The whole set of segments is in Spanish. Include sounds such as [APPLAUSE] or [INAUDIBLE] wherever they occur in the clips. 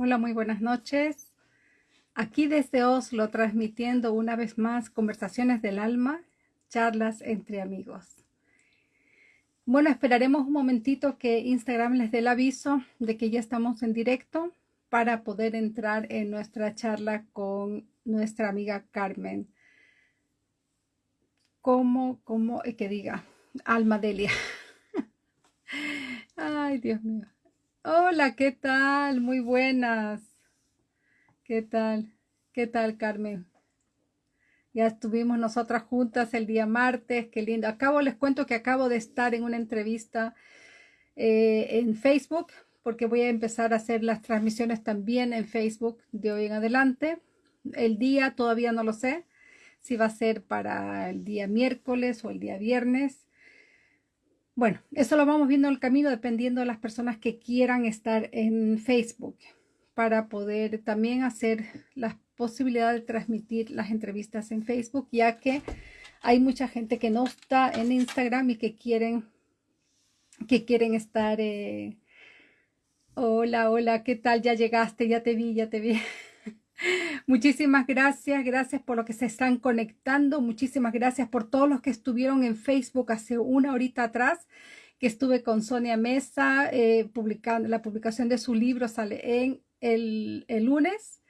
Hola, muy buenas noches. Aquí desde Oslo transmitiendo una vez más conversaciones del alma, charlas entre amigos. Bueno, esperaremos un momentito que Instagram les dé el aviso de que ya estamos en directo para poder entrar en nuestra charla con nuestra amiga Carmen. Como, como, eh, que diga, Alma Delia. [LAUGHS] Ay, Dios mío. Hola, ¿qué tal? Muy buenas. ¿Qué tal? ¿Qué tal, Carmen? Ya estuvimos nosotras juntas el día martes, qué lindo. Acabo, les cuento que acabo de estar en una entrevista eh, en Facebook, porque voy a empezar a hacer las transmisiones también en Facebook de hoy en adelante. El día todavía no lo sé, si va a ser para el día miércoles o el día viernes. Bueno, eso lo vamos viendo en el camino dependiendo de las personas que quieran estar en Facebook para poder también hacer la posibilidad de transmitir las entrevistas en Facebook, ya que hay mucha gente que no está en Instagram y que quieren, que quieren estar. Eh, hola, hola, ¿qué tal? Ya llegaste, ya te vi, ya te vi. [LAUGHS] Muchísimas gracias, gracias por lo que se están conectando, muchísimas gracias por todos los que estuvieron en Facebook hace una horita atrás, que estuve con Sonia Mesa, eh, publicando, la publicación de su libro sale en el, lunes.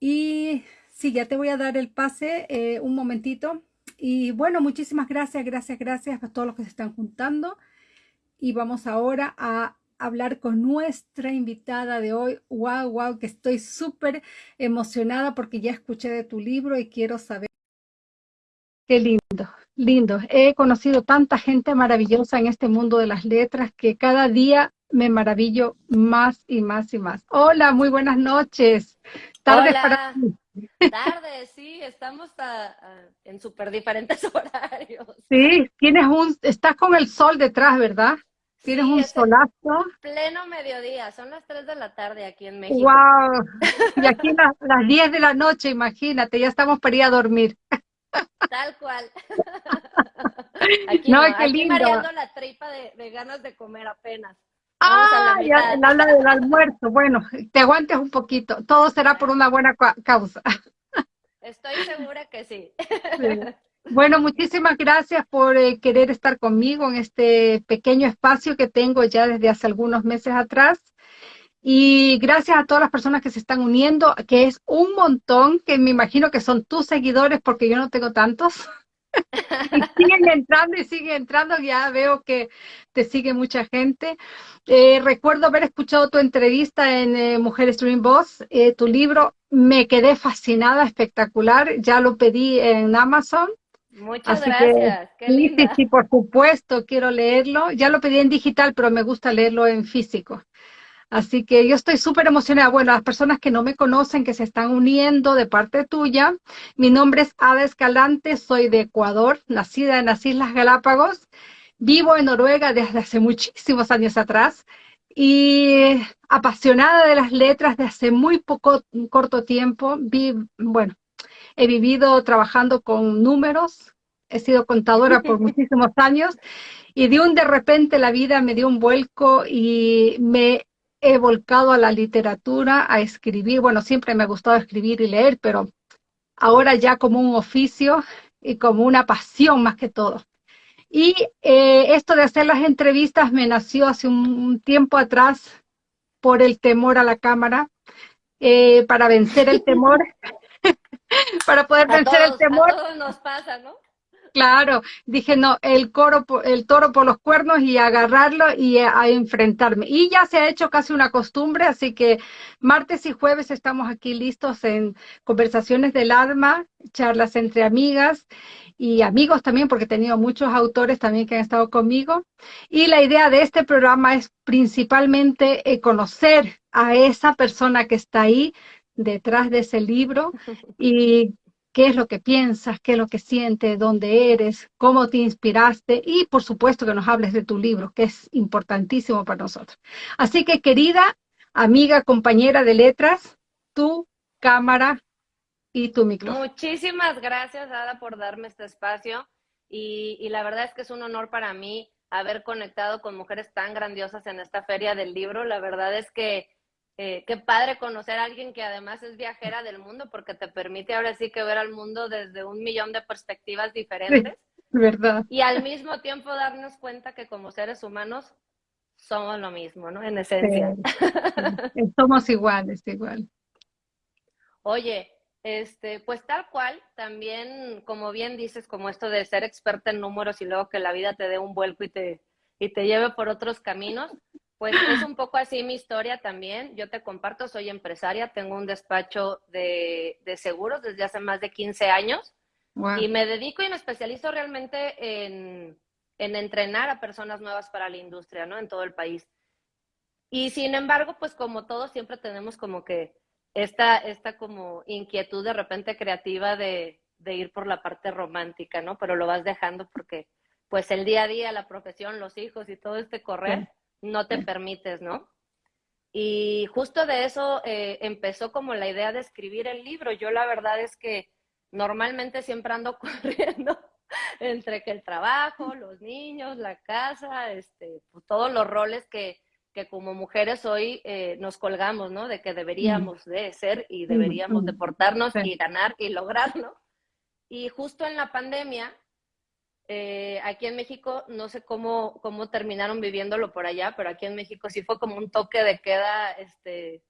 Y sí, ya te voy a dar el pase eh, un momentito. Y bueno, muchísimas gracias, gracias, gracias a todos los que se están juntando. Y vamos ahora a hablar con nuestra invitada de hoy. Wow, wow, que estoy súper emocionada porque ya escuché de tu libro y quiero saber. Qué lindo, lindo. He conocido tanta gente maravillosa en este mundo de las letras que cada día me maravillo más y más y más. Hola, muy buenas noches. Tardes para ti. [LAUGHS] Tardes, sí, estamos en súper diferentes [LAUGHS] horarios. Sí, tienes un, estás con el sol detrás, ¿verdad? Tienes un solazo. Pleno mediodía, son las 3 de la tarde aquí en México. ¡Wow! [LAUGHS] Y aquí las, las 10 de la noche, imagínate, ya estamos para ir a dormir. Tal cual. [LAUGHS] Aquí, no, qué aquí mareando la tripa de, de, ganas de comer apenas. ah, ya habla del almuerzo. Bueno, te aguantes un poquito. Todo será por una buena causa. Estoy segura que sí. sí. Bueno, muchísimas gracias por eh, querer estar conmigo en este pequeño espacio que tengo ya desde hace algunos meses atrás. Y gracias a todas las personas que se están uniendo, que es un montón, que me imagino que son tus seguidores porque yo no tengo tantos. [LAUGHS] y siguen entrando y siguen entrando, ya veo que te sigue mucha gente. Eh, recuerdo haber escuchado tu entrevista en eh, Mujeres Dream Boss, tu libro, me quedé fascinada, espectacular, ya lo pedí en Amazon Muchas gracias. sí, sí, sí, por supuesto, quiero leerlo. Ya lo pedí en digital, pero me gusta leerlo en físico. Así que yo estoy súper emocionada. Bueno, las personas que no me conocen, que se están uniendo de parte tuya, mi nombre es Ada Escalante, soy de Ecuador, nacida en las Islas Galápagos, vivo en Noruega desde hace muchísimos años atrás y apasionada de las letras de hace muy poco, corto tiempo. Vi, bueno, he vivido trabajando con números, he sido contadora por [LAUGHS] muchísimos años y de un de repente la vida me dio un vuelco y me he volcado a la literatura, a escribir. Bueno, siempre me ha gustado escribir y leer, pero ahora ya como un oficio y como una pasión más que todo. Y eh, esto de hacer las entrevistas me nació hace un, tiempo atrás por el temor a la cámara. Eh, para vencer el temor [LAUGHS] [LAUGHS] para poder vencer el temor. A todos nos pasa, ¿no? Claro, dije no, el coro, el toro por los cuernos y agarrarlo y a, enfrentarme. Y ya se ha hecho casi una costumbre, así que martes y jueves estamos aquí listos en conversaciones del alma, charlas entre amigas y amigos también, porque he tenido muchos autores también que han estado conmigo. Y la idea de este programa es principalmente eh, conocer a esa persona que está ahí detrás de ese libro [LAUGHS] y qué es lo que piensas, qué es lo que sientes, dónde eres, cómo te inspiraste y por supuesto que nos hables de tu libro, que es importantísimo para nosotros. Así que querida amiga, compañera de letras, tu cámara y tu micrófono. Muchísimas gracias, Ada, por darme este espacio y, y la verdad es que es un honor para mí haber conectado con mujeres tan grandiosas en esta feria del libro. La verdad es que eh, qué padre conocer a alguien que además es viajera del mundo porque te permite ahora sí que ver al mundo desde un millón de perspectivas diferentes. verdad. Y al mismo tiempo darnos cuenta que como seres humanos somos lo mismo, ¿no? En esencia. Somos iguales, igual. Oye, este, pues tal cual, también, como bien dices, como esto de ser experta en números y luego que la vida te dé un vuelco y te, y te lleve por otros caminos, pues es un poco así mi historia también. Yo te comparto, soy empresaria, tengo un despacho de, seguros desde hace más de 15 años y me dedico y me especializo realmente en, entrenar a personas nuevas para la industria, ¿no? En todo el país. Y sin embargo, pues como todos siempre tenemos como que esta, esta como inquietud de repente creativa de, ir por la parte romántica, ¿no? Pero lo vas dejando porque pues el día a día, la profesión, los hijos y todo este correr no te permites, ¿no? Y justo de eso eh, empezó como la idea de escribir el libro. Yo la verdad es que normalmente siempre ando [LAUGHS] corriendo entre que el trabajo, los niños, la casa, este, pues, todos los roles que, que como mujeres hoy eh, nos colgamos, ¿no? De que deberíamos de ser y deberíamos de portarnos y ganar y lograrlo. Y justo en la pandemia, eh, aquí en México, no sé cómo, cómo terminaron viviéndolo por allá, pero aquí en México sí fue como un toque de queda este,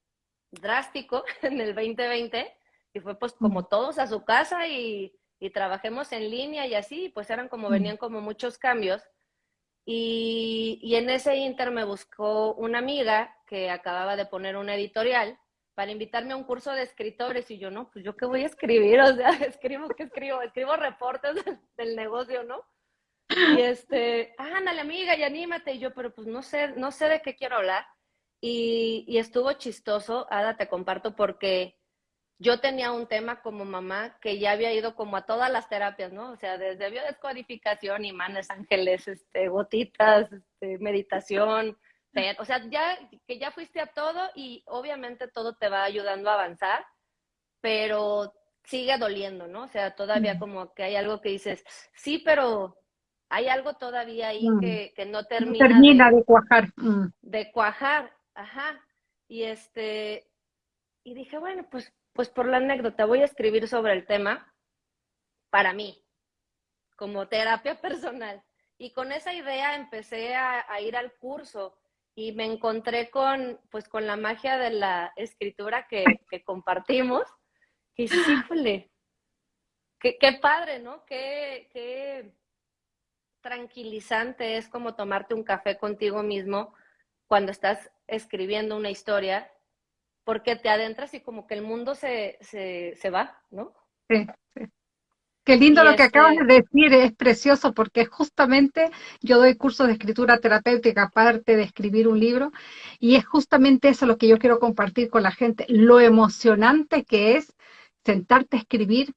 drástico [LAUGHS] en el 2020 y fue pues como todos a su casa y, y trabajemos en línea y así, pues eran como, venían como muchos cambios. Y, y en ese inter me buscó una amiga que acababa de poner una editorial para invitarme a un curso de escritores y yo, no, pues yo qué voy a escribir, o sea, [LAUGHS] escribo, ¿qué escribo? Escribo reportes del, negocio, ¿no? Y este, ándale amiga y anímate, y yo, pero pues no sé, no sé de qué quiero hablar. Y, y estuvo chistoso, Ada, te comparto, porque yo tenía un tema como mamá que ya había ido como a todas las terapias, ¿no? O sea, desde biodescodificación, imanes, ángeles, este, gotitas, este, meditación, o sea, ya que ya fuiste a todo y obviamente todo te va ayudando a avanzar, pero sigue doliendo, ¿no? O sea, todavía como que hay algo que dices, sí, pero hay algo todavía ahí mm. que, que, no termina. termina de, cuajar. Mm. De cuajar, ajá. Y este, y dije, bueno, pues, pues por la anécdota voy a escribir sobre el tema para mí, como terapia [LAUGHS] personal. Y con esa idea empecé a ir al curso y me encontré con, pues, con la magia de la escritura que, que compartimos. Qué, padre, ¿no? Qué, qué tranquilizante es como tomarte un café contigo mismo cuando estás escribiendo una historia, porque te adentras y como que el mundo se, se, se va, ¿no? Sí, sí. Qué lindo lo que acabas de decir, es precioso porque justamente yo doy cursos de escritura terapéutica aparte de escribir un libro y es justamente eso lo que yo quiero compartir con la gente, lo emocionante que es sentarte a escribir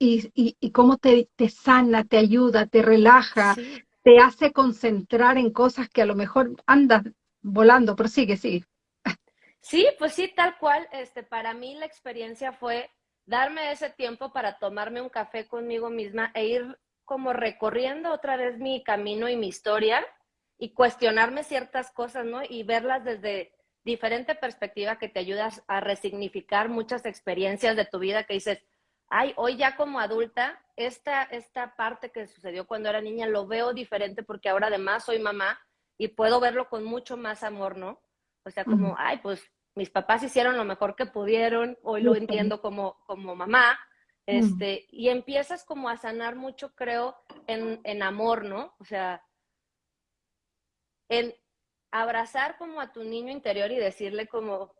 y, y, cómo te, te, sana, te ayuda, te relaja, te hace concentrar en cosas que a lo mejor andas volando, pero sigue, sigue. Sí, pues sí, tal cual. Este, para mí la experiencia fue darme ese tiempo para tomarme un café conmigo misma e ir como recorriendo otra vez mi camino y mi historia y cuestionarme ciertas cosas, ¿no? Y verlas desde diferente perspectiva que te ayudas a resignificar muchas experiencias de tu vida que dices, ay, hoy ya como adulta, esta, esta parte que sucedió cuando era niña lo veo diferente porque ahora además soy mamá y puedo verlo con mucho más amor, ¿no? O sea, como, ay, pues mis papás hicieron lo mejor que pudieron, hoy lo entiendo como, como mamá, este, y empiezas como a sanar mucho, creo, en, en amor, ¿no? O sea, en abrazar como a tu niño interior y decirle como,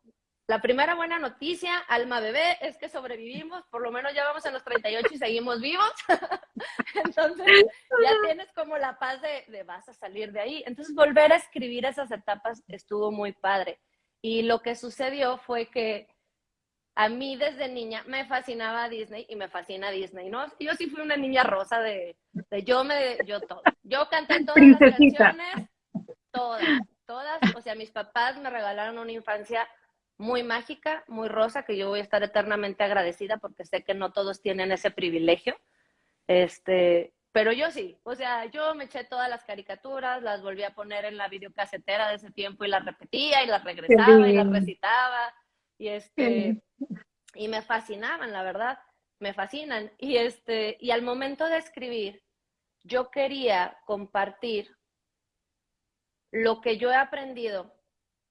la primera buena noticia, alma bebé, es que sobrevivimos, por lo menos ya vamos a los 38 y seguimos vivos. [LAUGHS] Entonces, ya tienes como la paz de, de, vas a salir de ahí. Entonces, volver a escribir esas etapas estuvo muy padre. Y lo que sucedió fue que a mí desde niña me fascinaba Disney y me fascina Disney, ¿no? Yo sí fui una niña rosa de, de yo me, yo todo. Yo canté todas las canciones, todas, todas. O sea, mis papás me regalaron una infancia muy mágica, muy rosa, que yo voy a estar eternamente agradecida porque sé que no todos tienen ese privilegio. Este, pero yo sí, o sea, yo me eché todas las caricaturas, las volví a poner en la videocasetera de ese tiempo y las repetía y las regresaba y las recitaba y este y me fascinaban, la verdad, me fascinan y este y al momento de escribir yo quería compartir lo que yo he aprendido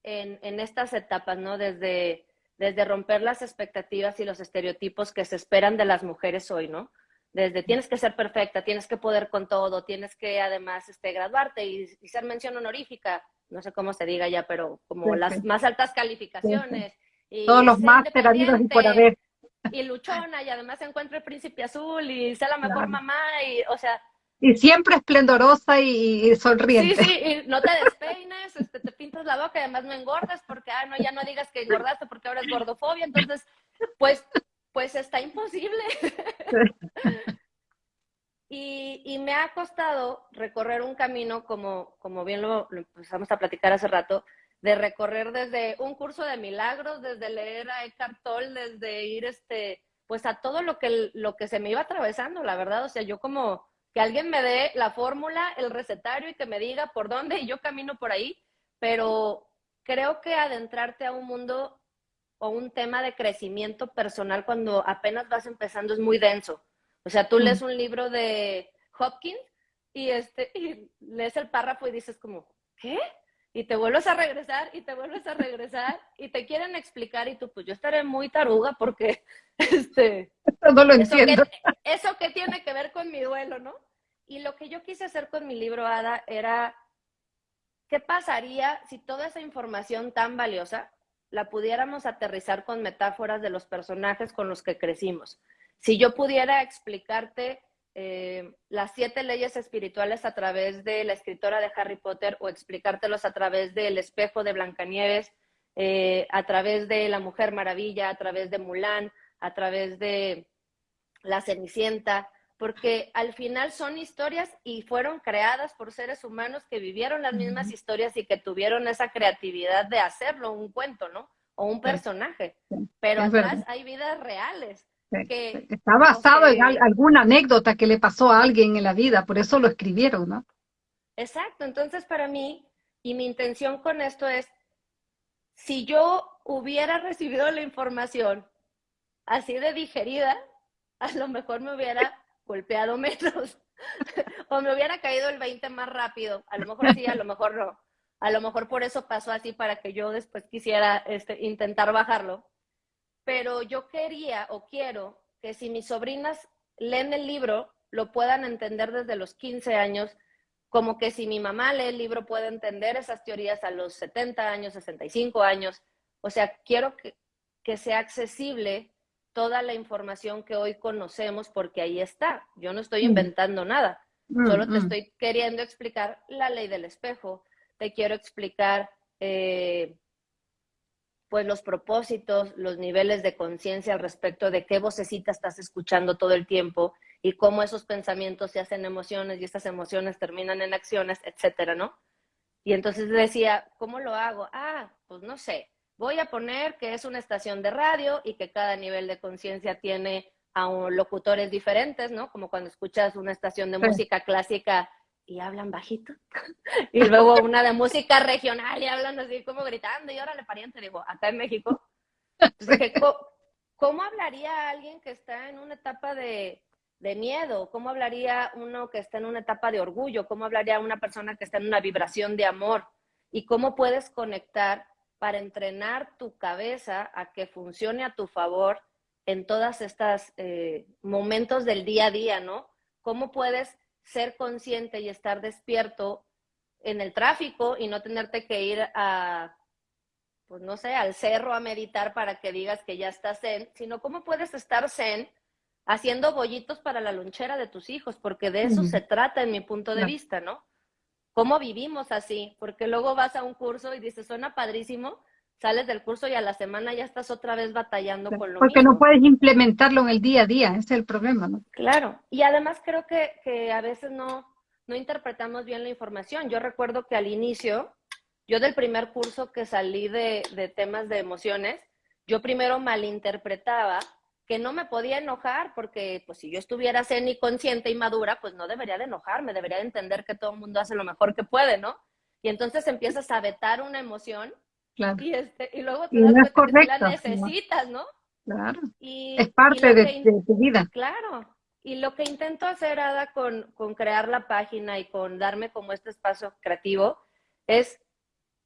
en, en estas etapas, ¿no? Desde desde romper las expectativas y los estereotipos que se esperan de las mujeres hoy, ¿no? Desde tienes que ser perfecta, tienes que poder con todo, tienes que además este, graduarte y, ser mención honorífica, no sé cómo se diga ya, pero como las más altas calificaciones. Y Todos los máster habidos y por haber. Y luchona, y además se encuentra el príncipe azul y sea la mejor mamá, y o sea, y siempre esplendorosa y, sonriente. Sí, sí, y no te despeines, este, te pintas la boca y además no engordas porque, ah, no, ya no digas que engordaste porque ahora es gordofobia, entonces, pues, pues está imposible. [LAUGHS] y, me ha costado recorrer un camino, como, como bien lo, empezamos a platicar hace rato, de recorrer desde un curso de milagros, desde leer a Eckhart Tolle, desde ir, este, pues a todo lo que, lo que se me iba atravesando, la verdad, o sea, yo como que alguien me dé la fórmula, el recetario y que me diga por dónde y yo camino por ahí, pero creo que adentrarte a un mundo o un tema de crecimiento personal cuando apenas vas empezando es muy denso. O sea, tú lees un libro de Hopkins y, este, y lees el párrafo y dices como, ¿qué? y te vuelves a regresar y te vuelves a regresar y te quieren explicar y tú, pues yo estaré muy taruga porque, [LAUGHS] este... No lo entiendo. [LAUGHS] eso que tiene que ver con mi duelo, ¿no? Y lo que yo quise hacer con mi libro, Ada, era, ¿qué pasaría si toda esa información tan valiosa la pudiéramos aterrizar con metáforas de los personajes con los que crecimos? Si yo pudiera explicarte eh, las siete leyes espirituales a través de la escritora de Harry Potter o explicártelos a través del espejo de Blancanieves, eh, a través de La Mujer Maravilla, a través de Mulan, a través de La Cenicienta, porque al final son historias y fueron creadas por seres humanos que vivieron las mismas historias y que tuvieron esa creatividad de hacerlo un cuento, ¿no? O un personaje. Pero atrás hay vidas reales Está basado en alguna anécdota que le pasó a alguien en la vida, por eso lo escribieron, ¿no? Exacto, entonces para mí, y mi intención con esto es, si yo hubiera recibido la información así de digerida, a lo mejor me hubiera golpeado [LAUGHS] menos o me hubiera caído el 20 más rápido. A lo mejor sí, a lo mejor no. A lo mejor por eso pasó así para que yo después quisiera este, intentar bajarlo pero yo quería o quiero que si mis sobrinas leen el libro, lo puedan entender desde los 15 años, como que si mi mamá lee el libro puede entender esas teorías a los 70 años, 65 años. O sea, quiero que, que sea accesible toda la información que hoy conocemos porque ahí está. Yo no estoy mm. inventando nada, mm, solo te mm. estoy queriendo explicar la ley del espejo, te quiero explicar eh, pues los propósitos, los niveles de conciencia al respecto de qué vocecita estás escuchando todo el tiempo y cómo esos pensamientos se hacen emociones y estas emociones terminan en acciones, etcétera, ¿no? Y entonces decía, ¿cómo lo hago? Ah, pues no sé, voy a poner que es una estación de radio y que cada nivel de conciencia tiene a locutores diferentes, ¿no? Como cuando escuchas una estación de música clásica y hablan bajito. [LAUGHS] y luego una de música regional y hablan así como gritando y órale pariente, digo, acá en México. ¿cómo, hablaría alguien que está en una etapa de, de, miedo? ¿Cómo hablaría uno que está en una etapa de orgullo? ¿Cómo hablaría una persona que está en una vibración de amor? ¿Y cómo puedes conectar para entrenar tu cabeza a que funcione a tu favor en todas estas eh, momentos del día a día, ¿no? ¿Cómo puedes ser consciente y estar despierto en el tráfico y no tenerte que ir a, pues no sé, al cerro a meditar para que digas que ya estás zen, sino cómo puedes estar zen haciendo bollitos para la lonchera de tus hijos, porque de eso se trata en mi punto de vista, ¿no? ¿Cómo vivimos así? Porque luego vas a un curso y dices, suena padrísimo, sales del curso y a la semana ya estás otra vez batallando con lo Porque no puedes implementarlo en el día a día, ese es el problema, ¿no? Claro, y además creo que, que a veces no, no interpretamos bien la información. Yo recuerdo que al inicio, yo del primer curso que salí de, de temas de emociones, yo primero malinterpretaba que no me podía enojar porque pues si yo estuviera zen y consciente y madura, pues no debería de enojarme, debería de entender que todo el mundo hace lo mejor que puede, ¿no? Y entonces empiezas a vetar una emoción y, este, y luego te das cuenta que la necesitas, ¿no? Claro. Y, es parte de, tu vida. Claro. Y lo que intento hacer, Ada, con, con crear la página y con darme como este espacio creativo, es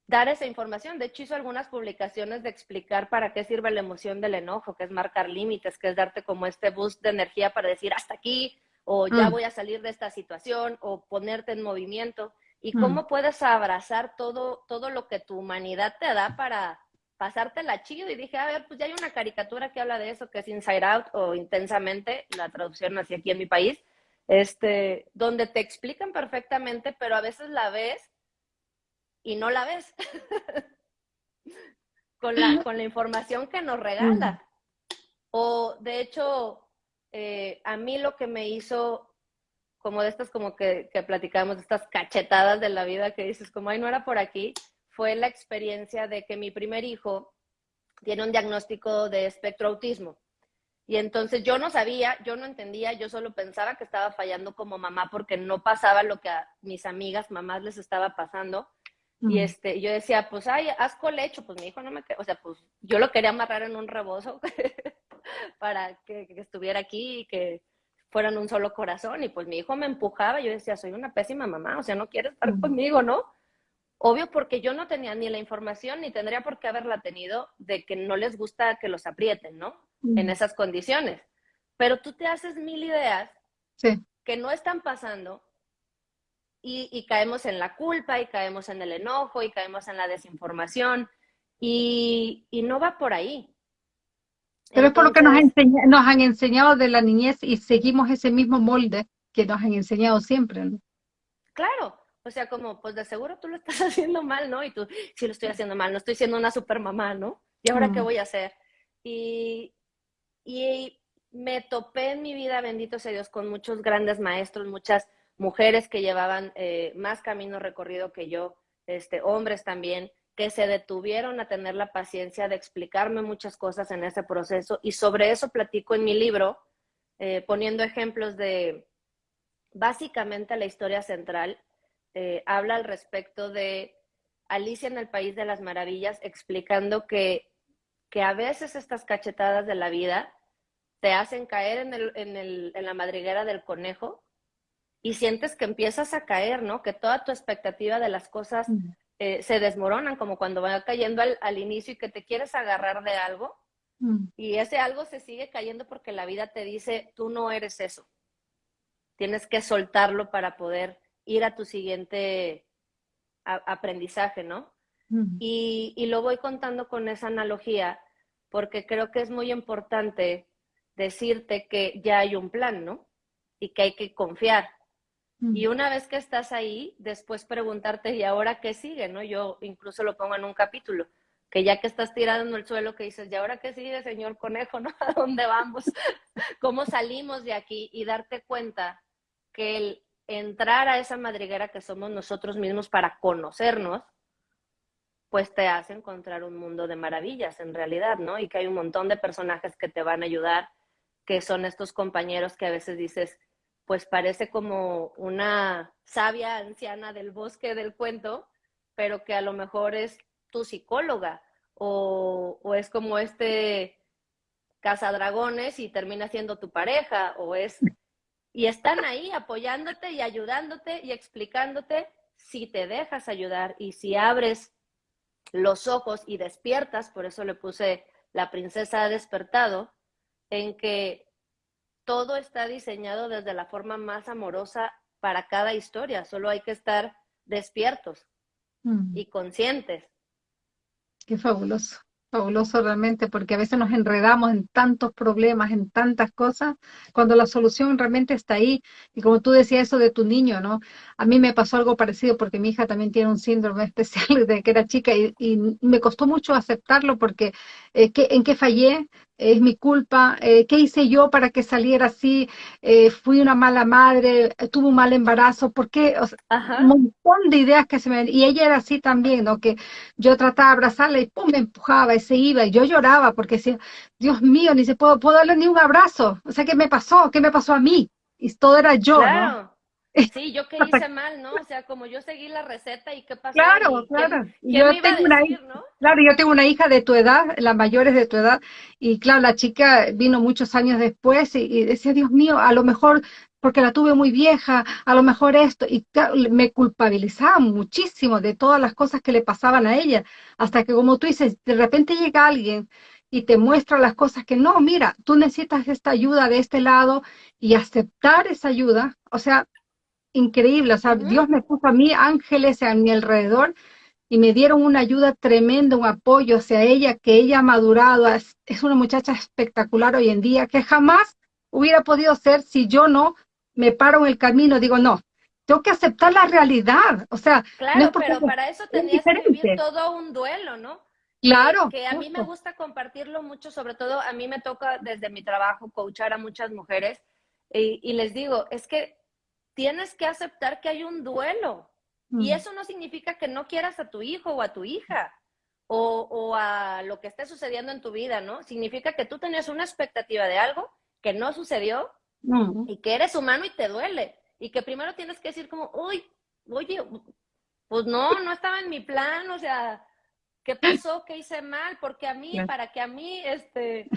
dar esa información. De hecho, hizo algunas publicaciones de explicar para qué sirve la emoción del enojo, que es marcar límites, que es darte como este boost de energía para decir hasta aquí, o ya mm. voy a salir de esta situación, o ponerte en movimiento. Y mm. cómo puedes abrazar todo, todo lo que tu humanidad te da para pasártela chido. Y dije, a ver, pues ya hay una caricatura que habla de eso, que es Inside Out o Intensamente, la traducción así aquí en mi país, este, donde te explican perfectamente, pero a veces la ves y no la ves [LAUGHS] con, la, con la información que nos regala. O de hecho, eh, a mí lo que me hizo, como de estas como que, que platicamos, de estas cachetadas de la vida que dices, como, ay, no era por aquí, fue la experiencia de que mi primer hijo tiene un diagnóstico de espectro autismo. Y entonces yo no sabía, yo no entendía, yo solo pensaba que estaba fallando como mamá porque no pasaba lo que a mis amigas mamás les estaba pasando. Y este, yo decía, pues, ay, haz colecho, pues mi hijo no me, o sea, pues yo lo quería amarrar en un rebozo [LAUGHS] para que, estuviera aquí y que fueran un solo corazón. Y pues mi hijo me empujaba, yo decía, soy una pésima mamá, o sea, no quiere estar conmigo, ¿no? Obvio porque yo no tenía ni la información ni tendría por qué haberla tenido de que no les gusta que los aprieten, ¿no? En esas condiciones. Pero tú te haces mil ideas que no están pasando y, caemos en la culpa y caemos en el enojo y caemos en la desinformación y, no va por ahí. Pero es por lo que nos, nos han enseñado de la niñez y seguimos ese mismo molde que nos han enseñado siempre. ¿no? Claro, o sea, como, pues de seguro tú lo estás [LAUGHS] haciendo mal, ¿no? Y tú, sí lo estoy haciendo mal, no estoy siendo una super mamá, ¿no? ¿Y ahora qué voy a hacer? Y, y me topé en mi vida, bendito sea Dios, con muchos grandes maestros, muchas mujeres que llevaban eh, más camino recorrido que yo, este, hombres también, que se detuvieron a tener la paciencia de explicarme muchas cosas en ese proceso. Y sobre eso platico en mi libro, eh, poniendo ejemplos de básicamente la historia central, eh, habla al respecto de Alicia en el País de las Maravillas, explicando que, que a veces estas cachetadas de la vida te hacen caer en, el, en, el, en la madriguera del conejo y sientes que empiezas a caer, ¿no? Que toda tu expectativa de las cosas eh, se desmoronan, como cuando va cayendo al, inicio y que te quieres agarrar de algo y ese algo se sigue cayendo porque la vida te dice, tú no eres eso. Tienes que soltarlo para poder ir a tu siguiente aprendizaje, ¿no? y, y lo voy contando con esa analogía porque creo que es muy importante decirte que ya hay un plan, ¿no? Y que hay que confiar y una vez que estás ahí, después preguntarte, ¿y ahora qué sigue? ¿no? Yo incluso lo pongo en un capítulo, que ya que estás tirado en el suelo, que dices, ¿y ahora qué sigue, señor conejo? ¿no? [LAUGHS] ¿A dónde vamos? [LAUGHS] ¿Cómo salimos de aquí? Y darte cuenta que el entrar a esa madriguera que somos nosotros mismos para conocernos, pues te hace encontrar un mundo de maravillas en realidad, ¿no? Y que hay un montón de personajes que te van a ayudar, que son estos compañeros que a veces dices, pues parece como una sabia anciana del bosque del cuento, pero que a lo mejor es tu psicóloga o, es como este cazadragones y termina siendo tu pareja o es y están ahí apoyándote y ayudándote y explicándote si te dejas ayudar y si abres los ojos y despiertas, por eso le puse la princesa ha despertado, en que todo está diseñado desde la forma más amorosa para cada historia, solo hay que estar despiertos mm. y conscientes. Qué fabuloso, fabuloso realmente, porque a veces nos enredamos en tantos problemas, en tantas cosas, cuando la solución realmente está ahí. Y como tú decías eso de tu niño, ¿no? A mí me pasó algo parecido porque mi hija también tiene un síndrome [LAUGHS] especial de que era chica y, me costó mucho aceptarlo porque eh, ¿en qué fallé? Es mi culpa, eh, ¿qué hice yo para que saliera así? Eh, fui una mala madre, tuve un mal embarazo, ¿por qué? un montón de ideas que se me... Y ella era así también, ¿no? Que yo trataba de abrazarla y pum, me empujaba y se iba y yo lloraba porque decía, Dios mío, ni se puedo, puedo darle ni un abrazo. O sea, ¿qué me pasó? ¿Qué me pasó a mí? Y todo era yo, ¿no? Sí, yo qué [LAUGHS] hice mal, ¿no? O sea, como yo seguí la receta y qué pasó. Claro, claro. yo tengo una hija, Claro, yo tengo una hija de tu edad, la mayor es de tu edad, y claro, la chica vino muchos años después y, decía, Dios mío, a lo mejor porque la tuve muy vieja, a lo mejor esto, y me culpabilizaba muchísimo de todas las cosas que le pasaban a ella, hasta que como tú dices, de repente llega alguien y te muestra las cosas que no, mira, tú necesitas esta ayuda de este lado y aceptar esa ayuda, o sea, increíble, o sea, Dios me puso a mí ángeles a mi alrededor y me dieron una ayuda tremenda, un apoyo hacia ella, que ella ha madurado, es, una muchacha espectacular hoy en día, que jamás hubiera podido ser si yo no me paro en el camino, digo, no, tengo que aceptar la realidad, o sea, claro, pero para eso tenías que vivir todo un duelo, ¿no? Claro. Que, a mí me gusta compartirlo mucho, sobre todo a mí me toca desde mi trabajo coachar a muchas mujeres y les digo, es que tienes que aceptar que hay un duelo. Y mm. eso no significa que no quieras a tu hijo o a tu hija o, a lo que esté sucediendo en tu vida, ¿no? Significa que tú tenías una expectativa de algo que no sucedió mm. y que eres humano y te duele. Y que primero tienes que decir como, uy, oye, pues no, no estaba en mi plan, o sea, ¿qué pasó? ¿Qué hice mal? Porque a mí, para que a mí, este,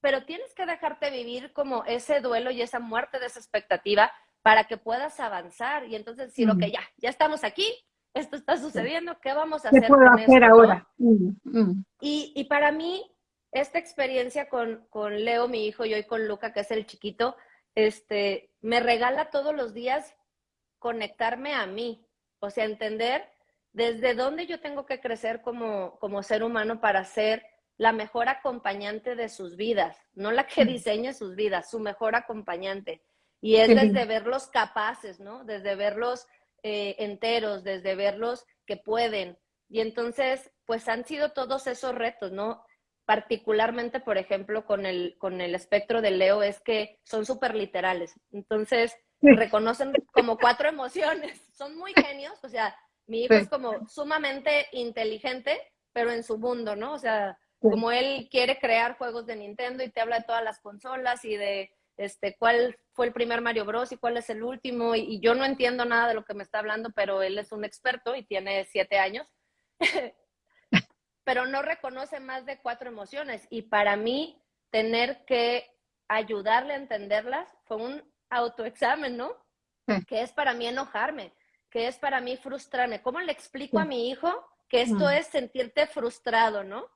pero tienes que dejarte vivir como ese duelo y esa muerte de esa expectativa para que puedas avanzar. Y entonces decir, lo que ya, ya estamos aquí, esto está sucediendo, ¿qué vamos a hacer? puedo hacer ahora? Y, y, para mí, esta experiencia con, con, Leo, mi hijo, y hoy con Luca, que es el chiquito, este, me regala todos los días conectarme a mí, o sea, entender desde dónde yo tengo que crecer como, como ser humano para ser la mejor acompañante de sus vidas, no la que diseñe sus vidas, su mejor acompañante. Y es desde verlos capaces, ¿no? Desde verlos eh, enteros, desde verlos que pueden. Y entonces, pues han sido todos esos retos, ¿no? Particularmente, por ejemplo, con el, con el espectro de Leo, es que son súper literales. Entonces, reconocen como cuatro emociones. [LAUGHS] Son muy genios, o sea, mi hijo es como sumamente inteligente, pero en su mundo, ¿no? O sea, como él quiere crear juegos de Nintendo y te habla de todas las consolas y de este, cuál fue el primer Mario Bros y cuál es el último, y, yo no entiendo nada de lo que me está hablando, pero él es un experto y tiene siete años, [LAUGHS] pero no reconoce más de cuatro emociones, y para mí tener que ayudarle a entenderlas fue un autoexamen, ¿no? Que es para mí enojarme, que es para mí frustrarme. ¿Cómo le explico a mi hijo que esto es sentirte frustrado, ¿no?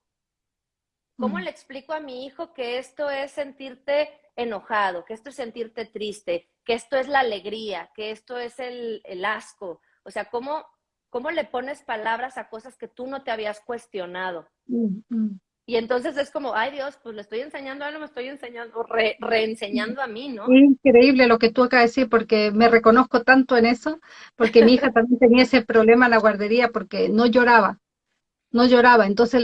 ¿Cómo le explico a mi hijo que esto es sentirte enojado, que esto es sentirte triste, que esto es la alegría, que esto es el, asco. O sea, ¿cómo, ¿cómo le pones palabras a cosas que tú no te habías cuestionado? Mm. Y entonces es como, ay Dios, pues le estoy enseñando a él, me estoy enseñando, reenseñando a mí, ¿no? Increíble lo que tú acabas de decir, porque me reconozco tanto en eso, porque mi hija también tenía ese problema en la guardería, porque no lloraba no lloraba. Entonces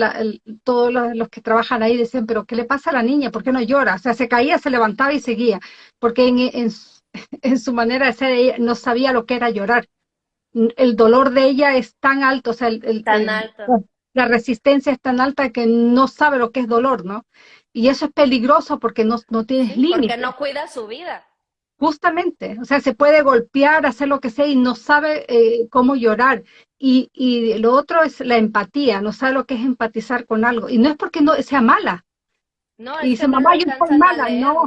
todos los, que trabajan ahí decían, pero ¿qué le pasa a la niña? ¿Por qué no llora? O sea, se caía, se levantaba y seguía, porque en, en, su [LAUGHS] manera de ser ella no sabía lo que era llorar. El dolor de ella es tan alto, o sea, el, tan alto. la resistencia es tan alta que no sabe lo que es dolor, ¿no? Y eso es peligroso porque no, no tienes límites. Porque no cuida su vida. Justamente, o sea, se puede golpear, hacer lo que sea y no sabe eh, cómo llorar. Y, y, lo otro es la empatía, no sabe lo que es empatizar con algo. Y no es porque no sea mala. No, y dice, mamá, yo soy mala. no,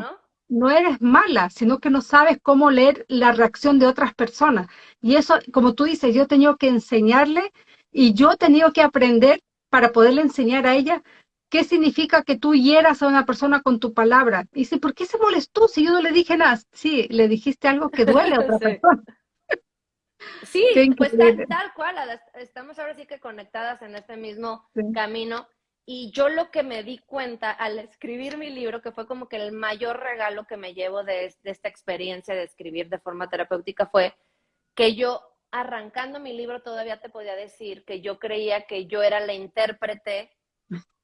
no, eres mala, sino que no sabes cómo leer la reacción de otras personas. Y eso, como tú dices, yo he tenido que enseñarle y yo he tenido que aprender para poderle enseñar a ella ¿Qué significa que tú hieras a una persona con tu palabra? Y dice, ¿por qué se molestó si yo no le dije nada? Sí, le dijiste algo que duele a otra [LAUGHS] persona. Sí, pues tal, cual, estamos ahora sí que conectadas en este mismo camino. Y yo lo que me di cuenta al escribir mi libro, que fue como que el mayor regalo que me llevo de, de esta experiencia de escribir de forma terapéutica, fue que yo arrancando mi libro todavía te podía decir que yo creía que yo era la intérprete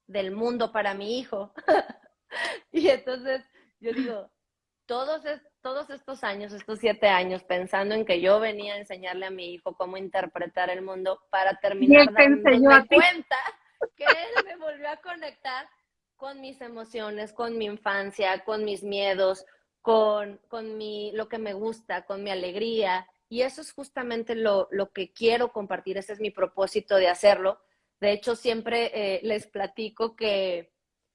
del mundo para mi hijo. [LAUGHS] y entonces yo digo, todos, todos estos años, estos siete años, pensando en que yo venía a enseñarle a mi hijo cómo interpretar el mundo para terminar dándome cuenta que él me volvió a conectar con mis emociones, con mi infancia, con mis miedos, con, con mi, lo que me gusta, con mi alegría. Y eso es justamente lo, lo que quiero compartir, ese es mi propósito de hacerlo. De hecho, siempre eh, les platico que,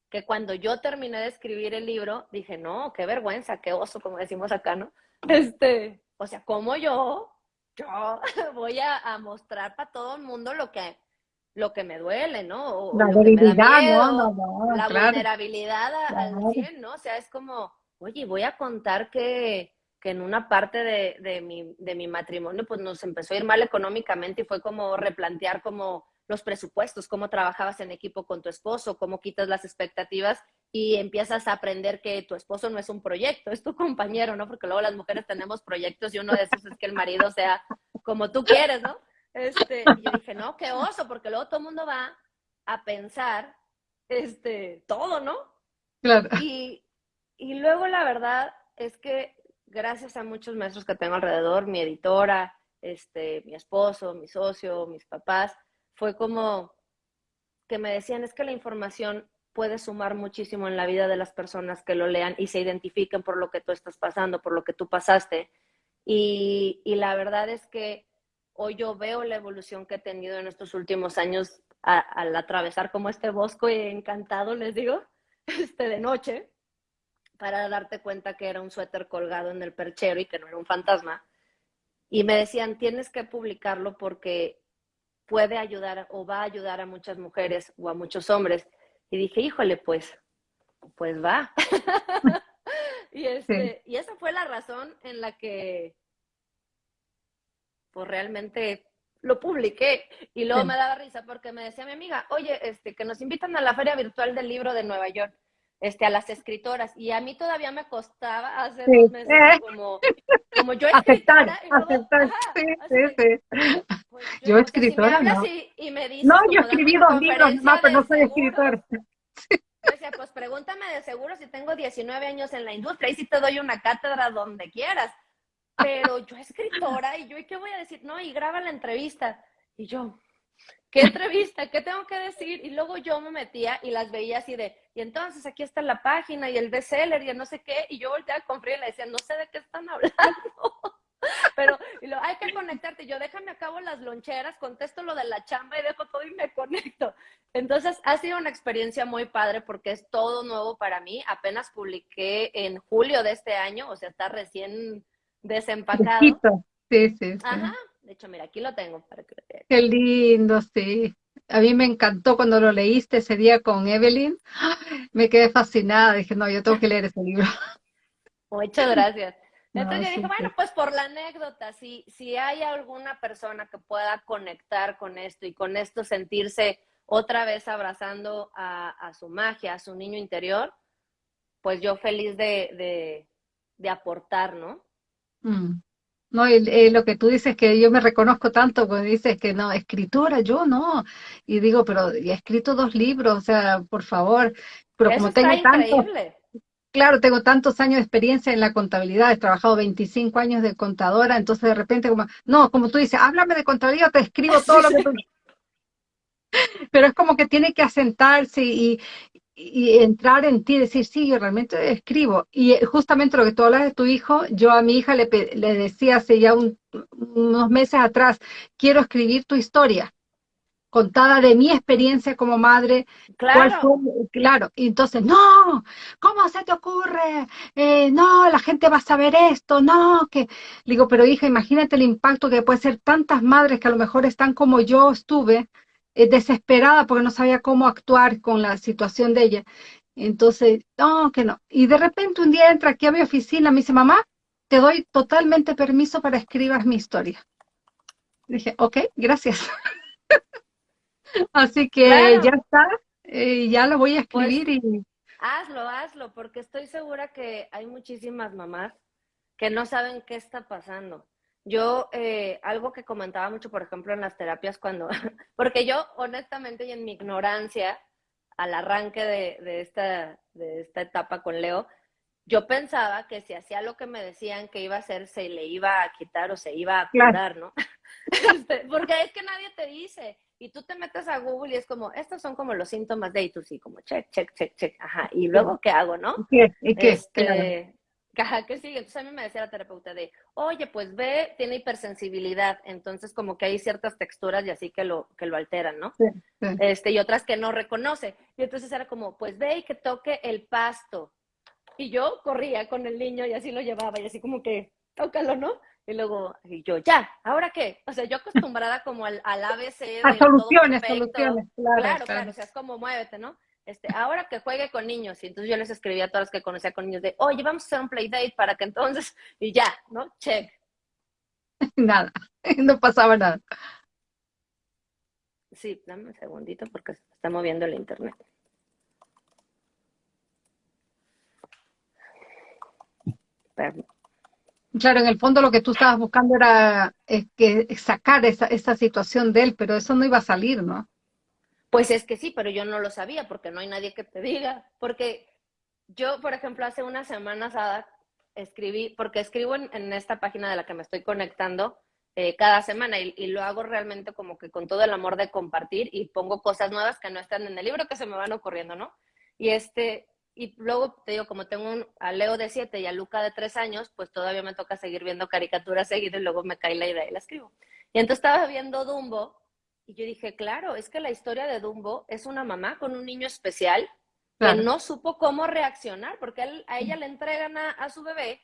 que cuando yo terminé de escribir el libro, dije, no, qué vergüenza, qué oso, como decimos acá, ¿no? Este, o sea, como yo, yo [LAUGHS] voy a, a mostrar para todo el mundo lo que, lo que me duele, ¿no? la debilidad, ¿no? No, La vulnerabilidad al 100, ¿no? O sea, es como, oye, voy a contar que, que en una parte de, de, mi, de mi matrimonio, pues nos empezó a ir mal económicamente y fue como replantear como los presupuestos, cómo trabajabas en equipo con tu esposo, cómo quitas las expectativas y empiezas a aprender que tu esposo no es un proyecto, es tu compañero, ¿no? Porque luego las mujeres tenemos proyectos y uno de esos es que el marido sea como tú quieres, ¿no? Este, y yo dije, no, qué oso, porque luego todo el mundo va a pensar este, todo, ¿no? Claro. Y, y luego la verdad es que gracias a muchos maestros que tengo alrededor, mi editora, este, mi esposo, mi socio, mis papás, fue como que me decían, es que la información puede sumar muchísimo en la vida de las personas que lo lean y se identifiquen por lo que tú estás pasando, por lo que tú pasaste. Y, y la verdad es que hoy yo veo la evolución que he tenido en estos últimos años al atravesar como este bosque encantado, les digo, [LAUGHS] este de noche, para darte cuenta que era un suéter colgado en el perchero y que no era un fantasma. Y me decían, tienes que publicarlo porque puede ayudar o va a ayudar a muchas mujeres o a muchos hombres. Y dije, híjole, pues, pues va. [LAUGHS] y, este, y esa fue la razón en la que, pues realmente lo publiqué. Y luego me daba risa porque me decía mi amiga, oye, este, que nos invitan a la Feria Virtual del Libro de Nueva York este, a las escritoras. Y a mí todavía me costaba hace dos meses [LAUGHS] como, como yo escritora. Aceptar, sí, sí, sí. Pues yo, escritora, no. Y, me no, yo escribí dos libros más, pero no soy escritora. Pues pregúntame de seguro si tengo 19 años en la industria y si te doy una cátedra donde quieras. Pero yo escritora y yo, ¿y qué voy a decir? No, y graba la entrevista. Y yo, ¿qué entrevista? ¿Qué tengo que decir? Y luego yo me metía y las veía así de, y entonces aquí está la página y el bestseller y el no sé qué, y yo volteaba con frío y le decía, no sé de qué están hablando. [LAUGHS] Pero y lo, hay que conectarte. Yo déjame a cabo las loncheras, contesto lo de la chamba y dejo todo y me conecto. Entonces ha sido una experiencia muy padre porque es todo nuevo para mí. Apenas publiqué en julio de este año, o sea, está recién desempacado. Sí, sí, sí. Ajá, de hecho, mira, aquí lo tengo para que Qué lindo, sí. A mí me encantó cuando lo leíste ese día con Evelyn. [GASPS] Me quedé fascinada. Dije, no, yo tengo que leer ese libro. [LAUGHS] Muchas gracias. [LAUGHS] Entonces yo dije, bueno, pues por la anécdota, si, si hay alguna persona que pueda conectar con esto y con esto sentirse otra vez abrazando a, su magia, a su niño interior, pues yo feliz de, de, aportar, ¿no? Mm. No, y, lo que tú dices que yo me reconozco tanto cuando dices que no, escritora, yo no. Y digo, pero he escrito dos libros, o sea, por favor. Pero como tengo tanto, claro, tengo tantos años de experiencia en la contabilidad, he trabajado 25 años de contadora, entonces de repente como, no, como tú dices, háblame de contabilidad, te escribo [LAUGHS] todo lo que tú... Pero es como que tiene que asentarse y, y entrar en ti y decir, sí, yo realmente escribo. Y eh, justamente lo que tú hablas de tu hijo, yo a mi hija le, le decía hace ya unos meses atrás, quiero escribir tu historia, contada de mi experiencia como madre. Claro. claro. Y entonces, no, ¿cómo se te ocurre? Eh, no, la gente va a saber esto, no, que... digo, pero hija, imagínate el impacto que puede ser tantas madres que a lo mejor están como yo estuve, eh, desesperada porque no sabía cómo actuar con la situación de ella. Entonces, no, que no. Y de repente un día entra aquí a mi oficina, me dice, mamá, te doy totalmente permiso para escribas mi historia. dije, ok, gracias. [LAUGHS] Así que ya está, eh, ya lo voy a pues escribir y... Hazlo, hazlo, porque estoy segura que hay muchísimas mamás que no saben qué está pasando. Yo, eh, algo que comentaba mucho, por ejemplo, en las terapias, cuando, [LAUGHS] porque yo honestamente y en mi ignorancia, al arranque de, de, esta, de esta etapa con Leo, yo pensaba que si hacía lo que me decían que iba a hacer, se le iba a quitar o se iba a curar, ¿no? [LAUGHS] Este, porque es que nadie te dice. Y tú te metes a Google y es como, estos son como los síntomas de, y tú sí, como check, check, check, check, ajá. Y luego, ¿qué hago, no? ¿Qué? ¿Y qué? Este, Ajá, ¿qué sigue? Entonces a mí me decía la terapeuta de, oye, pues ve, tiene hipersensibilidad, entonces como que hay ciertas texturas y así que lo, que lo alteran, ¿no? Sí, Este, y otras que no reconoce. Y entonces era como, pues ve y que toque el pasto. Y yo corría con el niño y así lo llevaba y así como que, tócalo, ¿no? Y luego, y yo, ya, ¿ahora qué? O sea, yo acostumbrada como al, al ABC. De a soluciones, soluciones, claro, claro, claro. O sea, es como muévete, ¿no? Este, ahora que juegue con niños. Y entonces yo les escribía a todas las que conocía con niños de, oye, vamos a hacer un playdate para que entonces, y ya, ¿no? Check. [LAUGHS] Nada, [LAUGHS] no pasaba nada. Sí, dame un segundito porque se está moviendo el internet. Claro, en el fondo lo que tú estabas buscando era es que sacar esa, esa situación de él, pero eso no iba a salir, ¿no? Pues es que sí, pero yo no lo sabía porque no hay nadie que te diga. Porque yo, por ejemplo, hace unas semanas escribí, porque escribo en, esta página de la que me estoy conectando eh, cada semana y, lo hago realmente como que con todo el amor de compartir y pongo cosas nuevas que no están en el libro que se me van ocurriendo, ¿no? Y este, y luego te digo, como tengo un, a Leo de 7 y a Luca de 3 años, pues todavía me toca seguir viendo caricaturas seguido y luego me cae la idea y la escribo. Y entonces estaba viendo Dumbo y yo dije, claro, es que la historia de Dumbo es una mamá con un niño especial que no supo cómo reaccionar, porque a ella le entregan a, su bebé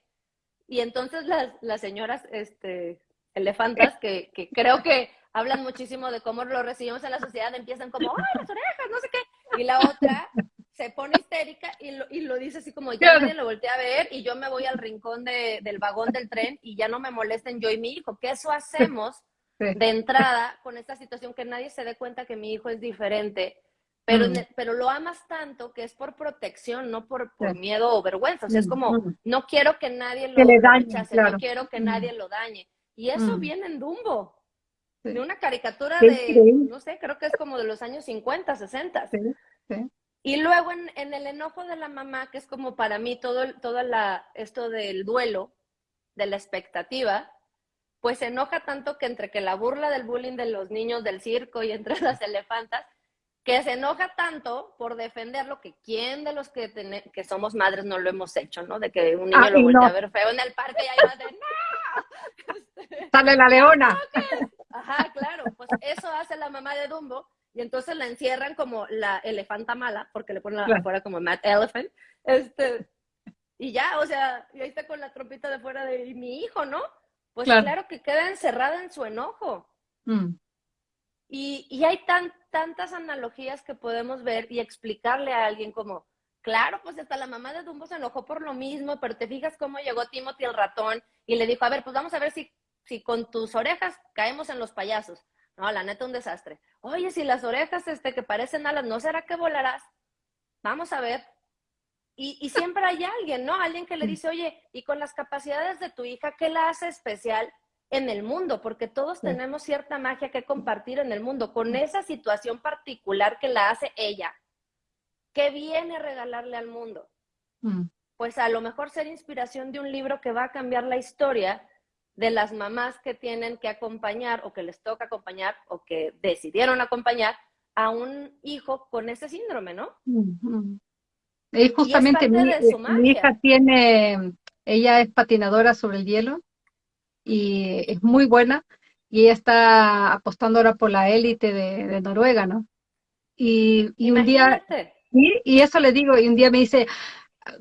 y entonces las, las señoras este, elefantas, que, que, creo que hablan muchísimo de cómo lo recibimos en la sociedad, empiezan como, ¡ay, las orejas! No sé qué. Y la otra se pone histérica y lo, y lo dice así como, ya nadie lo voltea a ver y yo me voy al rincón de, del vagón del tren y ya no me molesten yo y mi hijo. ¿Qué eso hacemos de entrada con esta situación que nadie se dé cuenta que mi hijo es diferente, pero, mm. pero lo amas tanto que es por protección, no por, miedo o vergüenza. O sea, es como, no quiero que nadie lo dañe, no quiero que nadie lo dañe. Y eso viene en Dumbo, de una caricatura de, no sé, creo que es como de los años 50, 60. Y luego en, en, el enojo de la mamá, que es como para mí todo, todo la, esto del duelo, de la expectativa, pues se enoja tanto que entre que la burla del bullying de los niños del circo y entre [LAUGHS] las elefantas, que se enoja tanto por defender lo que quién de los que, que somos madres no lo hemos hecho, ¿no? De que un niño lo voltea a ver feo en el parque y ahí va de ¡no! Sale la leona. Ajá, claro, pues eso hace la mamá de Dumbo y entonces la encierran como la elefanta mala, porque le ponen la afuera como Mad Elephant, este, y ya, o sea, y ahí está con la trompita de fuera de mi hijo, ¿no? Pues claro, que queda encerrada en su enojo. Mm. Y, y, hay tan, tantas analogías que podemos ver y explicarle a alguien como, claro, pues hasta la mamá de Dumbo se enojó por lo mismo, pero te fijas cómo llegó Timothy el ratón y le dijo, a ver, pues vamos a ver si, si con tus orejas caemos en los payasos. No, la neta, un desastre. Oye, si las orejas este, que parecen alas, ¿no será que volarás? Vamos a ver. Y, siempre hay alguien, ¿no? Alguien que le dice, oye, y con las capacidades de tu hija, ¿qué la hace especial en el mundo? Porque todos tenemos cierta magia que compartir en el mundo, con esa situación particular que la hace ella. ¿Qué viene a regalarle al mundo? Mm. Pues a lo mejor ser inspiración de un libro que va a cambiar la historia de las mamás que tienen que acompañar o que les toca acompañar o que decidieron acompañar a un hijo con ese síndrome, ¿no? Es justamente mi, hija tiene, ella es patinadora sobre el hielo y es muy buena y ella está apostando ahora por la élite de, Noruega, ¿no? Y, un día, y, eso le digo, y un día me dice,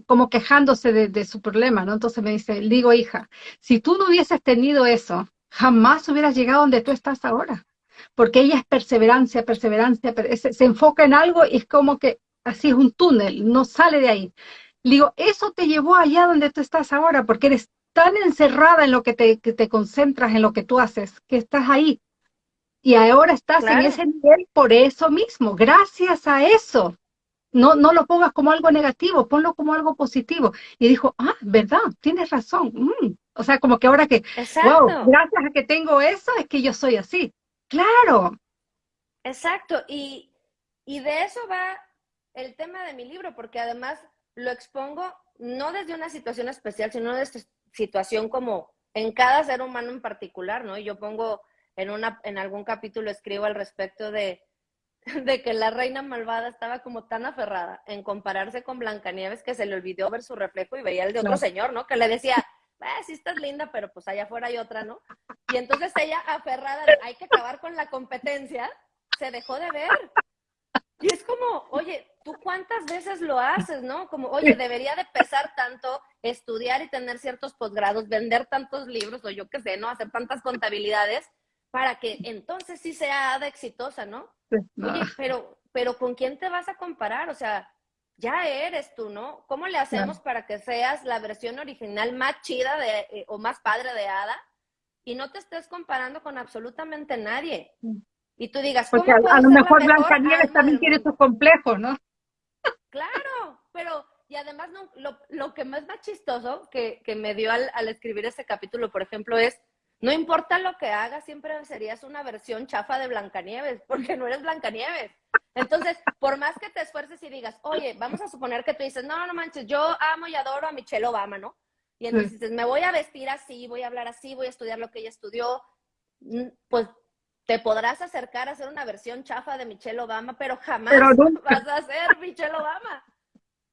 como quejándose de, su problema, ¿no? Entonces me dice, digo, hija, si tú no hubieses tenido eso, jamás hubieras llegado donde tú estás ahora. Porque ella es perseverancia, perseverancia, se enfoca en algo y es como que así es un túnel, no sale de ahí. digo, eso te llevó allá donde tú estás ahora, porque eres tan encerrada en lo que te, que te concentras, en lo que tú haces, que estás ahí. Y ahora estás en ese nivel por eso mismo, gracias a eso. No, no lo pongas como algo negativo, ponlo como algo positivo. Y dijo, ah, verdad, tienes razón. Mm". O sea, como que ahora que, wow, gracias a que tengo eso, es que yo soy así. Claro. Exacto, y, y de eso va el tema de mi libro, porque además lo expongo no desde una situación especial, sino desde situación como en cada ser humano en particular, ¿no? Y yo pongo en, una, en algún capítulo, escribo al respecto de, [LAUGHS] de que la reina malvada estaba como tan aferrada en compararse con Blancanieves que se le olvidó ver su reflejo y veía el de otro señor, ¿no? Que le decía, eh, sí estás linda, pero pues allá afuera hay otra, ¿no? Y entonces ella aferrada, hay que acabar con la competencia, se dejó de ver. Y es como, oye, ¿tú cuántas veces lo haces, no? Como, oye, debería de pesar tanto estudiar y tener ciertos posgrados, vender tantos libros, o yo qué sé, ¿no? Hacer tantas contabilidades para que entonces sí sea de exitosa, ¿no? Oye, pero, pero ¿con quién te vas a comparar? O sea, ya eres tú, ¿no? ¿Cómo le hacemos para que seas la versión original más chida de, eh, o más padre de Ada y no te estés comparando con absolutamente nadie? Y tú digas, Porque a, lo mejor Blanca Nieves también tiene sus complejos, ¿no? Claro, pero, y además no, lo, lo, que más va chistoso que, que me dio al, al escribir ese capítulo, por ejemplo, es no importa lo que hagas, siempre serías una versión chafa de Blancanieves, [LAUGHS] porque no eres Blancanieves. Entonces, por más que te esfuerces y digas, oye, vamos a suponer que tú dices, no, no manches, yo amo y adoro a Michelle Obama, ¿no? Y entonces dices, me voy a vestir así, voy a hablar así, voy a estudiar lo que ella estudió, mm, pues te podrás acercar a ser una versión chafa de Michelle Obama, pero jamás [LAUGHS] vas a ser Michelle Obama.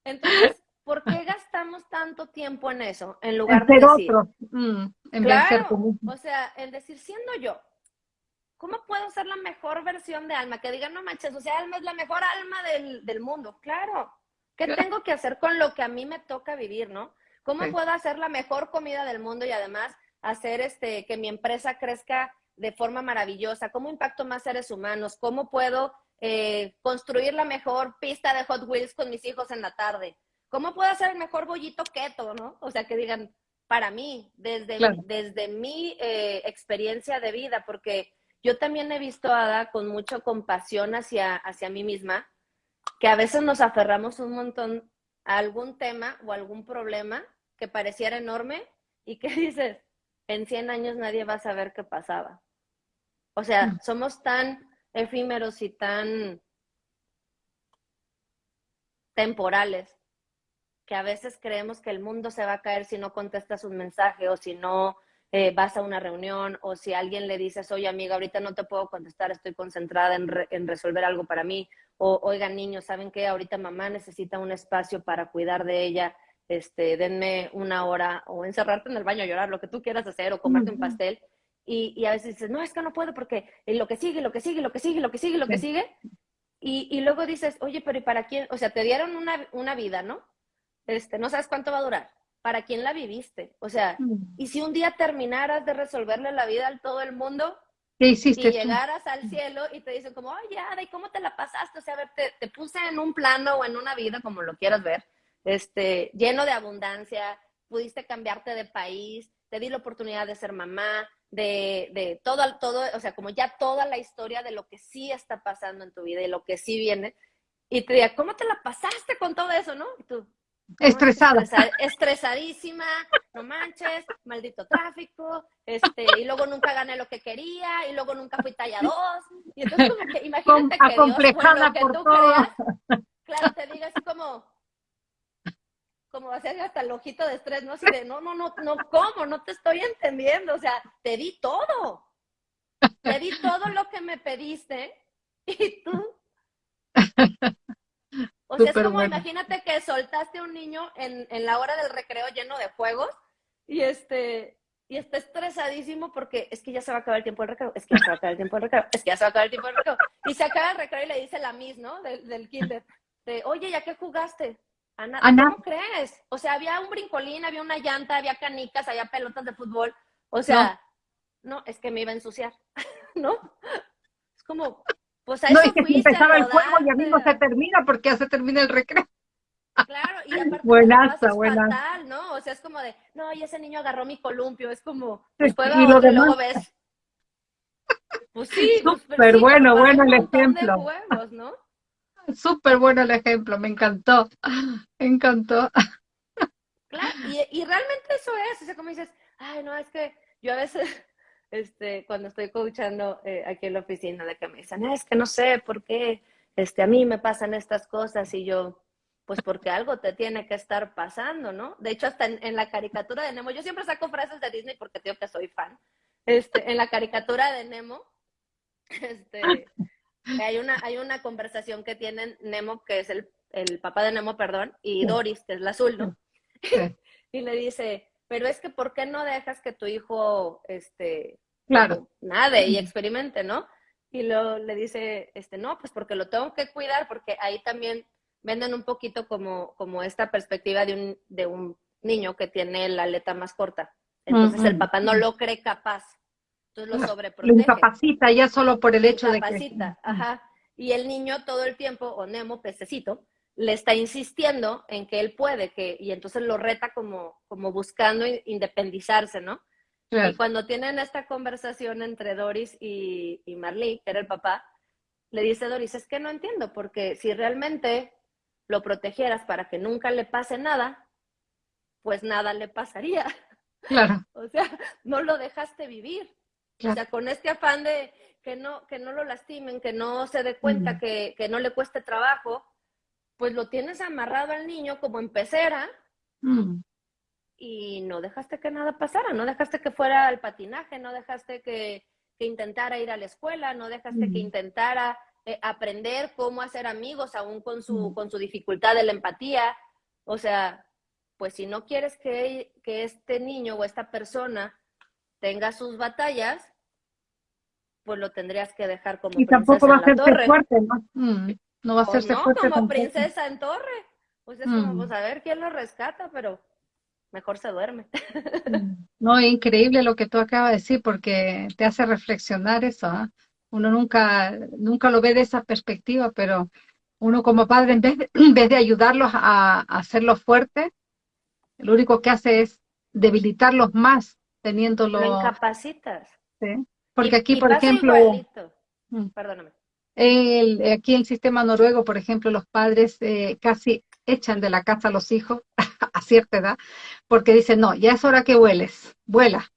Entonces, ¿por qué gastamos tanto tiempo en eso en lugar de decir, otro. Mm, en claro, o sea, en decir siendo yo, ¿cómo puedo ser la mejor versión de Alma? Que digan, no manches, o sea, Alma es la mejor alma del, del mundo. Claro. ¿Qué tengo que hacer con lo que a mí me toca vivir, no? ¿Cómo puedo hacer la mejor comida del mundo y además hacer este que mi empresa crezca de forma maravillosa? ¿Cómo impacto más seres humanos? ¿Cómo puedo eh, construir la mejor pista de Hot Wheels con mis hijos en la tarde? ¿Cómo puedo hacer el mejor bollito keto, no? O sea, que digan, para mí, desde, desde mi eh, experiencia de vida, porque yo también he visto a Ada con mucha compasión hacia, hacia mí misma, que a veces nos aferramos un montón a algún tema o algún problema que pareciera enorme y que [LAUGHS] dices, en 100 años nadie va a saber qué pasaba. O sea, mm. somos tan efímeros y tan temporales que a veces creemos que el mundo se va a caer si no contestas un mensaje o si no eh, vas a una reunión o si alguien le dices, oye amiga, ahorita no te puedo contestar, estoy concentrada en, resolver algo para mí. O, oigan niños, ¿saben qué? Ahorita mamá necesita un espacio para cuidar de ella. Este, denme una hora o encerrarte en el baño a llorar, lo que tú quieras hacer, o comerte un pastel. Y, y, a veces dices, no, es que no puedo porque lo que sigue, lo que sigue, lo que sigue, lo que sigue, lo que sigue. Y, y luego dices, oye, pero ¿y para quién? O sea, te dieron una, una vida, ¿no? este, no sabes cuánto va a durar. ¿Para quién la viviste? O sea, mm. y si un día terminaras de resolverle la vida a todo el mundo y llegaras al cielo y te dicen como, oye, Ada, ¿y cómo te la pasaste? O sea, a ver, te, te, puse en un plano o en una vida, como lo quieras ver, este, lleno de abundancia, pudiste cambiarte de país, te di la oportunidad de ser mamá, de, de todo, todo, o sea, como ya toda la historia de lo que sí está pasando en tu vida y lo que sí viene. Y te diga, ¿cómo te la pasaste con todo eso, no? Y tú, Estresada. estresadísima, no manches, maldito tráfico, este, y luego nunca gané lo que quería, y luego nunca fui talla 2. Y entonces como que imagínate que Dios, bueno, que tú creas, claro, te diga así como, como hacer hasta el ojito de estrés, ¿no? Así de, no, no, no, no, ¿cómo? No te estoy entendiendo, o sea, te di todo. Te di todo lo que me pediste, y tú o sea, es como imagínate que soltaste a un niño en, en, la hora del recreo lleno de juegos y este y está estresadísimo porque es que ya se va a acabar el tiempo del recreo, es que ya se va a acabar el tiempo del recreo, es que ya se va a acabar el tiempo del recreo. Y se acaba el recreo y le dice la Miss, ¿no? Del, del kinder, de, oye, ¿ya qué jugaste? Ana, ¿cómo crees? O sea, había un brincolín, había una llanta, había canicas, había pelotas de fútbol. O sea, no, no es que me iba a ensuciar, [LAUGHS] ¿no? Es como, pues no, es que empezaba el juego y a mí no se termina porque ya se termina el recreo. Claro, y [LAUGHS] aparte buenaza, es fatal, ¿no? O sea, es como de, no, y ese niño agarró mi columpio, es como, después y lo luego ves. Pues sí, pues, súper bueno, bueno el ejemplo. ¿no? Súper bueno el ejemplo, me encantó, me encantó. Claro, y, realmente eso es, o como dices, ay, no, es que yo a veces [LAUGHS] este, cuando estoy coachando eh, aquí en la oficina, de que me dicen, es que no sé por qué este, a mí me pasan estas cosas y yo, pues porque algo te tiene que estar pasando, ¿no? De hecho, hasta en, la caricatura de Nemo, yo siempre saco frases de Disney porque digo que soy fan. Este, en la caricatura de Nemo, [LAUGHS] este, hay una, hay una conversación que tienen Nemo, que es el, el papá de Nemo, perdón, y Doris, que es la azul, ¿no? [LAUGHS] y le dice, pero es que ¿por qué no dejas que tu hijo, este, claro. nade y experimente, ¿no? Y lo, le dice, este, no, pues porque lo tengo que cuidar, porque ahí también venden un poquito como, como esta perspectiva de un, de un niño que tiene la aleta más corta. Entonces el papá no lo cree capaz. Entonces lo sobreprotege. Lo incapacita ya solo por el hecho de que... ajá. Y el niño todo el tiempo, o Nemo, pececito, le está insistiendo en que él puede, que, y entonces lo reta como, como buscando independizarse, ¿no? Y cuando tienen esta conversación entre Doris y, y Marley, que era el papá, le dice Doris, es que no entiendo, porque si realmente lo protegieras para que nunca le pase nada, pues nada le pasaría. Claro. [LAUGHS] o sea, no lo dejaste vivir. O sea, con este afán de que no, que no lo lastimen, que no se dé cuenta, que, que, no le cueste trabajo, pues lo tienes amarrado al niño como en pecera mm. y no dejaste que nada pasara, no dejaste que fuera al patinaje, no dejaste que, que intentara ir a la escuela, no dejaste que intentara eh, aprender cómo hacer amigos aún con su, mm. con su dificultad de la empatía. O sea, pues si no quieres que, que este niño o esta persona tenga sus batallas, pues lo tendrías que dejar como y tampoco va a ser fuerte, ¿no? No va a ser no, como princesa en torre. Pues es como, mm. pues a ver quién lo rescata, pero mejor se duerme. Mm. No, increíble lo que tú acabas de decir, porque te hace reflexionar eso. ¿ah? Uno nunca, nunca lo ve de esa perspectiva, pero uno como padre, en vez de, [CLEARS THROAT] en vez de ayudarlos a, hacerlos fuertes, lo único que hace es debilitarlos más, teniéndolo... Lo incapacitas. Sí. Porque aquí, por ejemplo... Mm. Perdóname. El, aquí en el sistema noruego, por ejemplo, los padres eh, casi echan de la casa a los hijos [LAUGHS] a cierta edad, porque dicen, no, ya es hora que vueles, vuela.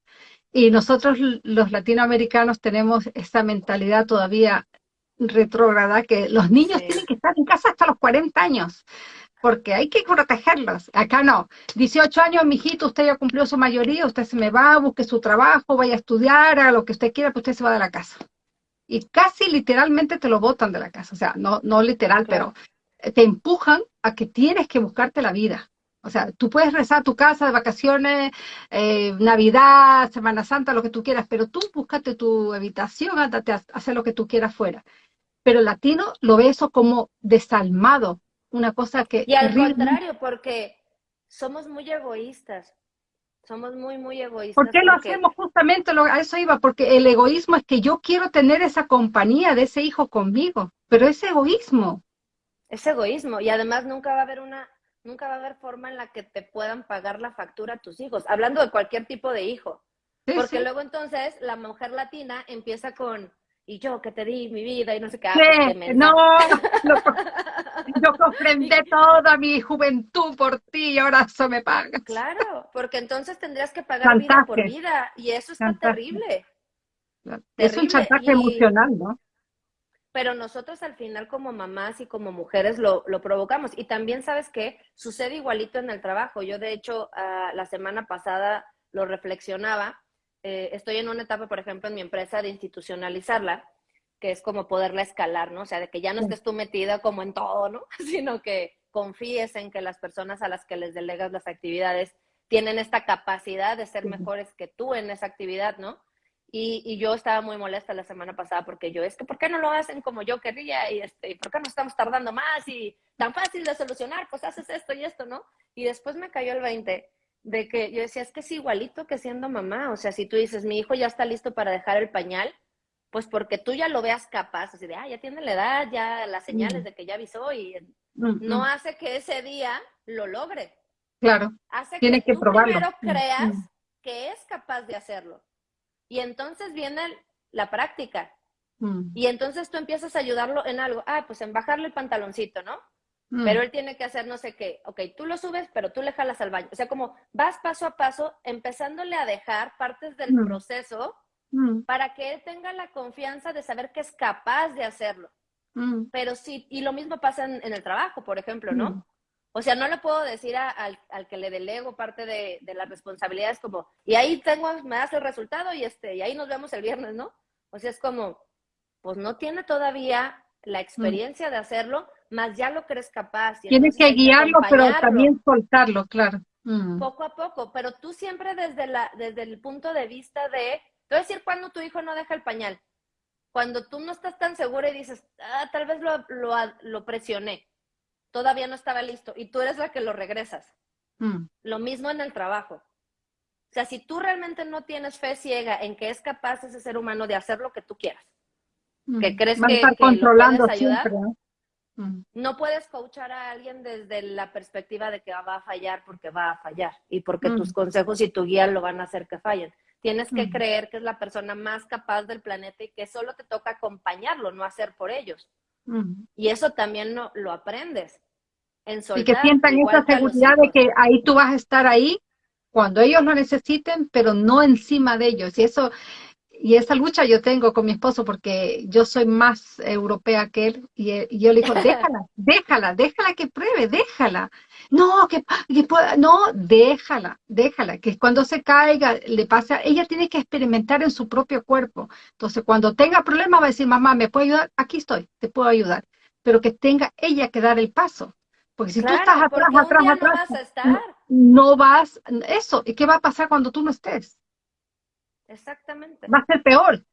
Y nosotros los latinoamericanos tenemos esa mentalidad todavía retrógrada, que los niños tienen que estar en casa hasta los 40 años, porque hay que protegerlos. Acá no. 18 años, mijito, usted ya cumplió su mayoría, usted se me va, busque su trabajo, vaya a estudiar, a lo que usted quiera, pues usted se va de la casa y casi literalmente te lo botan de la casa, o sea, no, no literal, pero te empujan a que tienes que buscarte la vida. O sea, tú puedes rezar a tu casa de vacaciones, eh, Navidad, Semana Santa, lo que tú quieras, pero tú búscate tu habitación, ándate a hacer lo que tú quieras fuera. Pero el latino lo ve eso como desalmado, una cosa que... Y al contrario, porque somos muy egoístas. Somos muy, muy egoístas. ¿Por qué lo hacemos justamente? Lo, a eso iba, porque el egoísmo es que yo quiero tener esa compañía de ese hijo conmigo, pero es egoísmo. Es egoísmo y además nunca va a haber una, nunca va a haber forma en la que te puedan pagar la factura a tus hijos, hablando de cualquier tipo de hijo. porque luego entonces la mujer latina empieza con, y yo que te di mi vida y no sé qué. Ah, pues, no, [LAUGHS] yo comprendí [LAUGHS] toda mi juventud por ti y ahora eso me pagas. Claro, porque entonces tendrías que pagar vida por vida y eso está terrible. Es un chantaje emocional, ¿no? Pero nosotros al final como mamás y como mujeres lo, lo provocamos. Y también, ¿sabes qué? Sucede igualito en el trabajo. Yo, de hecho, ah, la semana pasada lo reflexionaba eh, estoy en una etapa, por ejemplo, en mi empresa de institucionalizarla, que es como poderla escalar, ¿no? O sea, de que ya no estés tú metida como en todo, ¿no? [LAUGHS] Sino que confíes en que las personas a las que les delegas las actividades tienen esta capacidad de ser mejores que tú en esa actividad, ¿no? Y, y, yo estaba muy molesta la semana pasada porque yo, es que ¿por qué no lo hacen como yo querría? Y este, ¿por qué no estamos tardando más? Y tan fácil de solucionar, pues haces esto y esto, ¿no? Y después me cayó el 20 de que yo decía, es que es igualito que siendo mamá, o sea, si tú dices, mi hijo ya está listo para dejar el pañal, pues porque tú ya lo veas capaz, así de, ah, ya tiene la edad, ya las señales mm. de que ya avisó y no hace que ese día lo logre. Claro, hace tiene que, tú probarlo. primero creas que es capaz de hacerlo. Y entonces viene la práctica. Y entonces tú empiezas a ayudarlo en algo, ah, pues en bajarle el pantaloncito, ¿no? Mm. Pero él tiene que hacer no sé qué. Ok, tú lo subes, pero tú le jalas al baño. O sea, como vas paso a paso, empezándole a dejar partes del mm. proceso mm. para que él tenga la confianza de saber que es capaz de hacerlo. Mm. Pero sí, y lo mismo pasa en, el trabajo, por ejemplo, ¿no? Mm. O sea, no le puedo decir al, que le delego parte de, de, las responsabilidades como, y ahí tengo, me das el resultado y este, y ahí nos vemos el viernes, ¿no? O sea, es como, pues no tiene todavía la experiencia de hacerlo, más ya lo crees capaz. Tienes que guiarlo, pero también soltarlo, claro. Poco a poco, pero tú siempre desde, la, desde el punto de vista de, te voy a decir cuando tu hijo no deja el pañal, cuando tú no estás tan segura y dices, ah, tal vez lo, lo, lo presioné, todavía no estaba listo, y tú eres la que lo regresas. Mm. Lo mismo en el trabajo. O sea, si tú realmente no tienes fe ciega en que es capaz ese ser humano de hacer lo que tú quieras, mm. que crees que, estar controlando ayudar, Mm. No puedes coachar a alguien desde la perspectiva de que va a fallar porque va a fallar y porque tus consejos y tu guía lo van a hacer que fallen. Tienes que creer que es la persona más capaz del planeta y que solo te toca acompañarlo, no hacer por ellos. Y eso también no, lo aprendes. En y que sientan esa seguridad de que ahí tú vas a estar ahí cuando ellos lo necesiten, pero no encima de ellos. Y eso, y esa lucha yo tengo con mi esposo porque yo soy más europea que él y, yo le digo, déjala, [LAUGHS] déjala, déjala que pruebe, déjala. No, que, no, déjala, déjala, que cuando se caiga, le pasa, ella tiene que experimentar en su propio cuerpo. Entonces, cuando tenga problemas va a decir, mamá, ¿me puede ayudar? Aquí estoy, te puedo ayudar. Pero que tenga ella que dar el paso. Porque si tú estás atrás, atrás, atrás, no no vas, eso, ¿y qué va a pasar cuando tú no estés? Exactamente. Va a ser peor.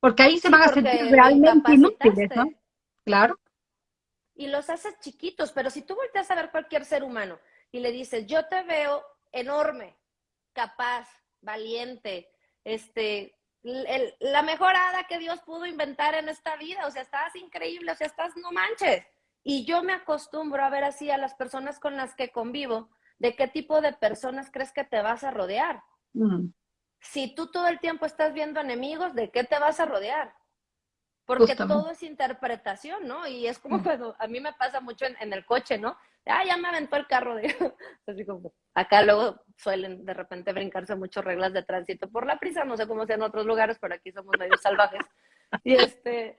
Porque ahí se van a sentir realmente inútiles, ¿no? Claro. Y los haces chiquitos, pero si tú volteas a ver cualquier ser humano y le dices, yo te veo enorme, capaz, valiente, este, la mejor hada que Dios pudo inventar en esta vida, o sea, estás increíble, o sea, estás, no manches. Y yo me acostumbro a ver así a las personas con las que convivo, de qué tipo de personas crees que te vas a rodear. Si tú todo el tiempo estás viendo enemigos, ¿de qué te vas a rodear? Porque todo es interpretación, ¿no? Y es como mm. cuando a mí me pasa mucho en, el coche, ¿no? Ah, ya me aventó el carro. De... [LAUGHS] Así como, acá luego suelen de repente brincarse muchas reglas de tránsito por la prisa, no sé cómo sea en otros lugares, pero aquí somos medio salvajes. Y este,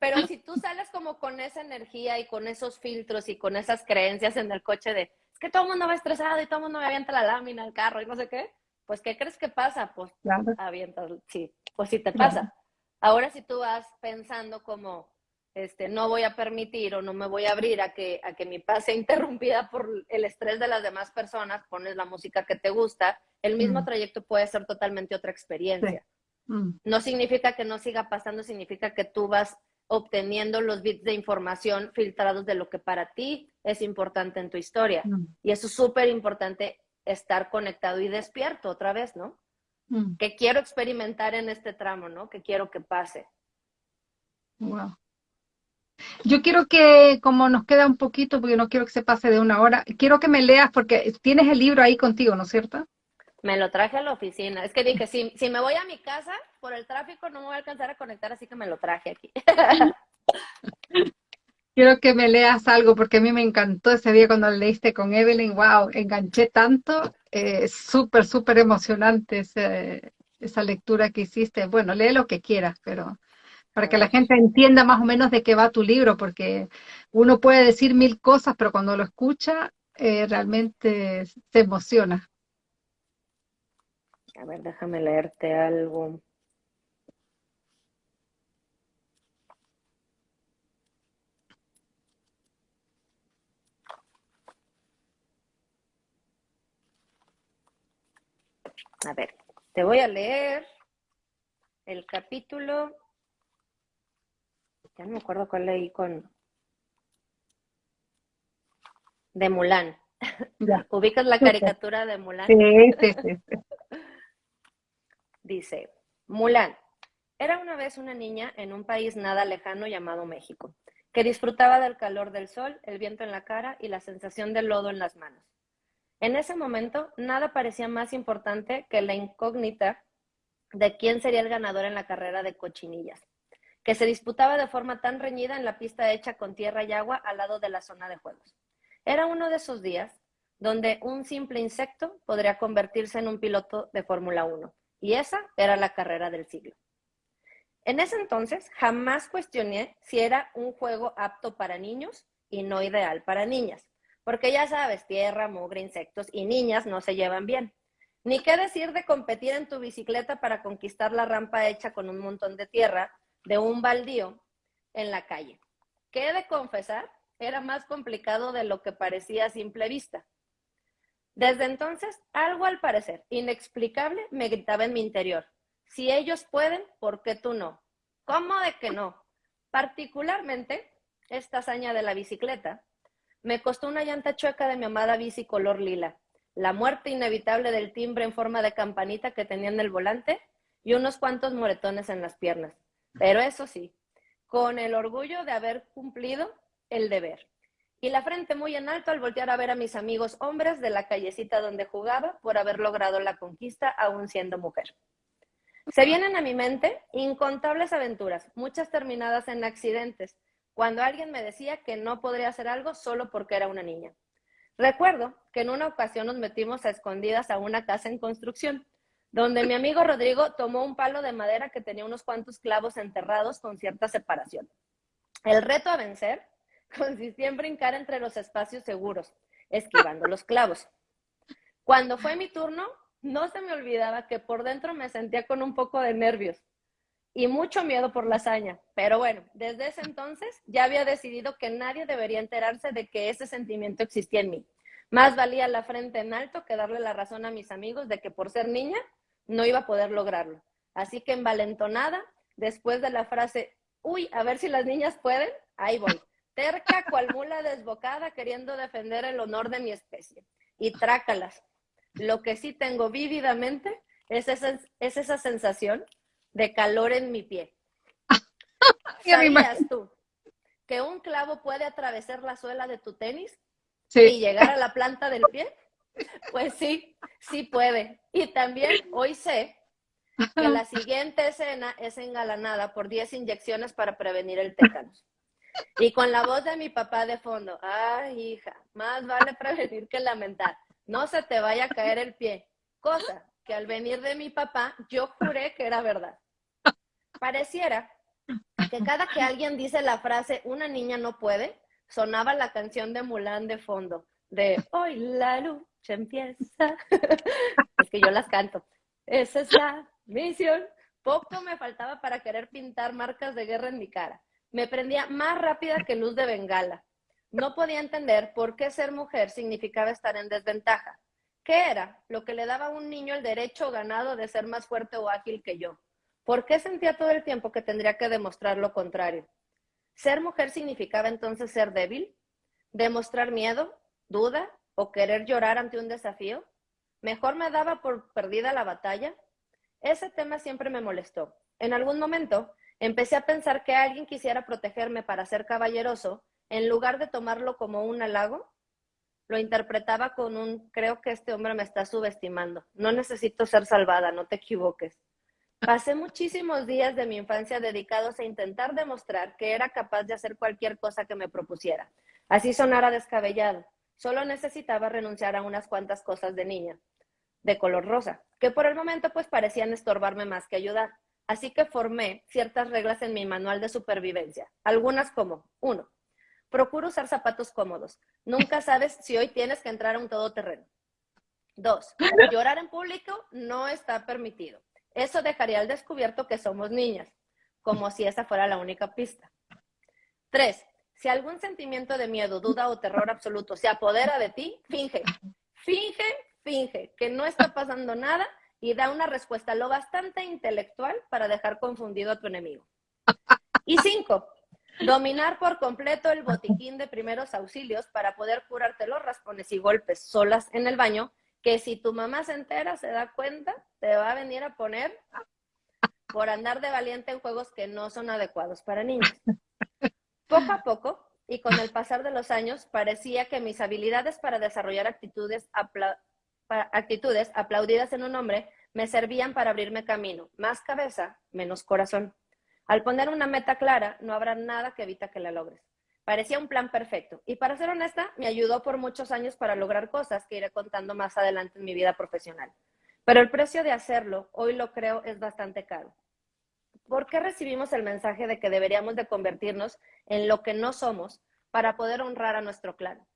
pero si tú sales como con esa energía y con esos filtros y con esas creencias en el coche de, es que todo el mundo va estresado y todo el mundo me avienta la lámina, el carro y no sé qué, pues ¿qué crees que pasa? Pues avientas, sí, pues sí te pasa. Ahora si tú vas pensando como, este, no voy a permitir o no me voy a abrir a que, a que mi paz sea interrumpida por el estrés de las demás personas, pones la música que te gusta, el mismo mm. trayecto puede ser totalmente otra experiencia. Mm. No significa que no siga pasando, significa que tú vas obteniendo los bits de información filtrados de lo que para ti es importante en tu historia. Mm. Y eso es súper importante estar conectado y despierto otra vez, ¿no? Mm. Que quiero experimentar en este tramo, ¿no? Que quiero que pase. Wow. Yo quiero que, como nos queda un poquito, porque no quiero que se pase de una hora, quiero que me leas, porque tienes el libro ahí contigo, ¿no es cierto? Me lo traje a la oficina. Es que dije, si, si me voy a mi casa, por el tráfico no me voy a alcanzar a conectar, así que me lo traje aquí. [LAUGHS] Quiero que me leas algo porque a mí me encantó ese día cuando leíste con Evelyn. Wow, enganché tanto. Eh, súper, súper emocionante esa lectura que hiciste. Bueno, lee lo que quieras, pero para que la gente entienda más o menos de qué va tu libro, porque uno puede decir mil cosas, pero cuando lo escucha eh, realmente se emociona. A ver, déjame leerte algo. A ver, te voy a leer el capítulo, ya no me acuerdo cuál leí con, de Mulan. [LAUGHS] ¿Ubicas la caricatura de Mulan? Sí, sí, sí. [LAUGHS] Dice, Mulan, era una vez una niña en un país nada lejano llamado México, que disfrutaba del calor del sol, el viento en la cara y la sensación del lodo en las manos. En ese momento, nada parecía más importante que la incógnita de quién sería el ganador en la carrera de cochinillas, que se disputaba de forma tan reñida en la pista hecha con tierra y agua al lado de la zona de juegos. Era uno de esos días donde un simple insecto podría convertirse en un piloto de Fórmula 1, y esa era la carrera del siglo. En ese entonces jamás cuestioné si era un juego apto para niños y no ideal para niñas, porque ya sabes, tierra, mugre, insectos y niñas no se llevan bien. Ni qué decir de competir en tu bicicleta para conquistar la rampa hecha con un montón de tierra de un baldío en la calle. ¿Qué he de confesar? Era más complicado de lo que parecía a simple vista. Desde entonces, algo al parecer inexplicable me gritaba en mi interior. Si ellos pueden, ¿por qué tú no? ¿Cómo de que no? Particularmente, esta hazaña de la bicicleta me costó una llanta chueca de mi amada bici color lila, la muerte inevitable del timbre en forma de campanita que tenía en el volante y unos cuantos moretones en las piernas. Pero eso sí, con el orgullo de haber cumplido el deber. Y la frente muy en alto al voltear a ver a mis amigos hombres de la callecita donde jugaba por haber logrado la conquista aún siendo mujer. Se vienen a mi mente incontables aventuras, muchas terminadas en accidentes, cuando alguien me decía que no podría hacer algo solo porque era una niña. Recuerdo que en una ocasión nos metimos a escondidas a una casa en construcción, donde mi amigo Rodrigo tomó un palo de madera que tenía unos cuantos clavos enterrados con cierta separación. El reto a vencer [LAUGHS] consistía en brincar entre los espacios seguros, esquivando los clavos. Cuando fue mi turno, no se me olvidaba que por dentro me sentía con un poco de nervios y mucho miedo por la hazaña. Pero bueno, desde ese entonces ya había decidido que nadie debería enterarse de que ese sentimiento existía en mí. Más valía la frente en alto que darle la razón a mis amigos de que por ser niña no iba a poder lograrlo. Así que envalentonada, después de la frase, uy, a ver si las niñas pueden, ahí voy. Terca cual mula desbocada queriendo defender el honor de mi especie. Y trácalas. Lo que sí tengo vívidamente es esa, es esa sensación de calor en mi pie. [LAUGHS] ¿Sabías tú que un clavo puede atravesar la suela de tu tenis y llegar a la planta del pie? [LAUGHS] Pues sí, sí puede. Y también hoy sé que la siguiente escena es engalanada por 10 inyecciones para prevenir el tétanos. Y con la voz de mi papá de fondo, ay hija, más vale prevenir que lamentar. No se te vaya a caer el pie. Cosa que al venir de mi papá yo juré que era verdad. Pareciera que cada que alguien dice la frase una niña no puede, sonaba la canción de Mulan de fondo, de hoy la lucha empieza. [LAUGHS] es que yo las canto. Esa es la misión. Poco me faltaba para querer pintar marcas de guerra en mi cara. Me prendía más rápida que luz de bengala. No podía entender por qué ser mujer significaba estar en desventaja. ¿Qué era lo que le daba a un niño el derecho ganado de ser más fuerte o ágil que yo? ¿Por qué sentía todo el tiempo que tendría que demostrar lo contrario? ¿Ser mujer significaba entonces ser débil? ¿Demostrar miedo, duda o querer llorar ante un desafío? ¿Mejor me daba por perdida la batalla? Ese tema siempre me molestó. En algún momento empecé a pensar que alguien quisiera protegerme para ser caballeroso, en lugar de tomarlo como un halago, lo interpretaba con un creo que este hombre me está subestimando. No necesito ser salvada, no te equivoques. Pasé muchísimos días de mi infancia dedicados a intentar demostrar que era capaz de hacer cualquier cosa que me propusiera. Así sonara descabellado. Solo necesitaba renunciar a unas cuantas cosas de niña, de color rosa, que por el momento pues parecían estorbarme más que ayudar. Así que formé ciertas reglas en mi manual de supervivencia. Algunas como, uno, procuro usar zapatos cómodos. Nunca sabes si hoy tienes que entrar a un todoterreno. Dos, [LAUGHS] llorar en público no está permitido. Eso dejaría al descubierto que somos niñas, como si esa fuera la única pista. Tres, si algún sentimiento de miedo, duda o terror absoluto se apodera de ti, finge, finge, finge que no está pasando nada y da una respuesta lo bastante intelectual para dejar confundido a tu enemigo. Y cinco, dominar por completo el botiquín de primeros auxilios para poder curarte los raspones y golpes solas en el baño que si tu mamá se entera, se da cuenta, te va a venir a poner por andar de valiente en juegos que no son adecuados para niños. [LAUGHS] Poco a poco, y con el pasar de los años, parecía que mis habilidades para desarrollar actitudes, actitudes aplaudidas en un hombre me servían para abrirme camino. Más cabeza, menos corazón. Al poner una meta clara, no habrá nada que evita que la logres. Parecía un plan perfecto. Y para ser honesta, me ayudó por muchos años para lograr cosas que iré contando más adelante en mi vida profesional. Pero el precio de hacerlo, hoy lo creo, es bastante caro. ¿por qué recibimos el mensaje de que deberíamos de convertirnos en lo que no somos para poder honrar a nuestro clan?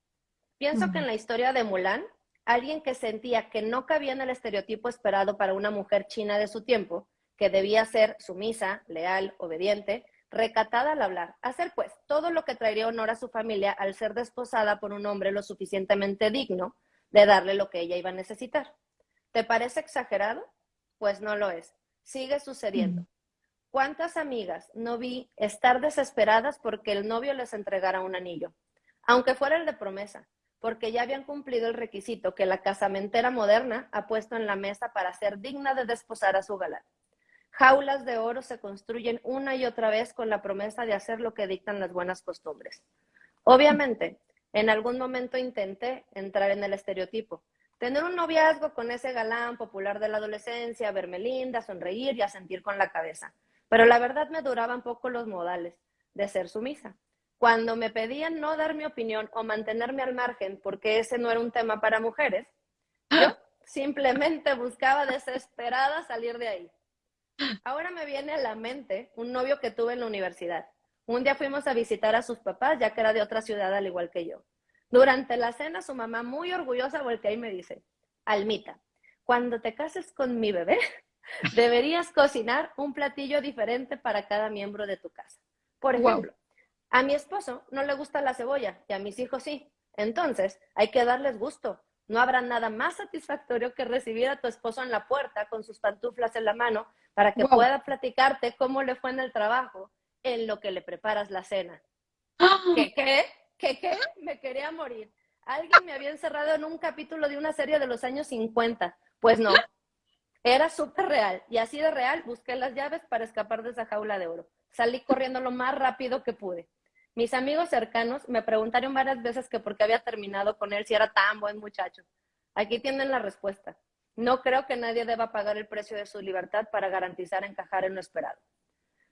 Pienso que en la historia de Mulan, alguien que sentía que no cabía en el estereotipo esperado para una mujer china de su tiempo, que debía ser sumisa, leal, obediente, recatada al hablar, hacer pues todo lo que traería honor a su familia al ser desposada por un hombre lo suficientemente digno de darle lo que ella iba a necesitar. ¿Te parece exagerado? Pues no lo es. Sigue sucediendo. ¿Cuántas amigas no vi estar desesperadas porque el novio les entregara un anillo? Aunque fuera el de promesa, porque ya habían cumplido el requisito que la casamentera moderna ha puesto en la mesa para ser digna de desposar a su galán. Jaulas de oro se construyen una y otra vez con la promesa de hacer lo que dictan las buenas costumbres. Obviamente, en algún momento intenté entrar en el estereotipo, tener un noviazgo con ese galán popular de la adolescencia, verme linda, sonreír y asentir con la cabeza. Pero la verdad me duraban poco los modales de ser sumisa. Cuando me pedían no dar mi opinión o mantenerme al margen porque ese no era un tema para mujeres, yo simplemente buscaba desesperada salir de ahí. Ahora me viene a la mente un novio que tuve en la universidad. Un día fuimos a visitar a sus papás, ya que era de otra ciudad al igual que yo. Durante la cena, su mamá, muy orgullosa, voltea y me dice, Almita, cuando te cases con mi bebé, [LAUGHS] deberías cocinar un platillo diferente para cada miembro de tu casa. Por ejemplo, a mi esposo no le gusta la cebolla y a mis hijos sí. Entonces, hay que darles gusto. No habrá nada más satisfactorio que recibir a tu esposo en la puerta con sus pantuflas en la mano para que pueda platicarte cómo le fue en el trabajo en lo que le preparas la cena. ¿Qué qué? ¿Qué qué? Me quería morir. Alguien me había encerrado en un capítulo de una serie de los años 50. Pues no, era súper real. Y así de real busqué las llaves para escapar de esa jaula de oro. Salí corriendo lo más rápido que pude. Mis amigos cercanos me preguntaron varias veces que por qué había terminado con él si era tan buen muchacho. Aquí tienen la respuesta. No creo que nadie deba pagar el precio de su libertad para garantizar encajar en lo esperado.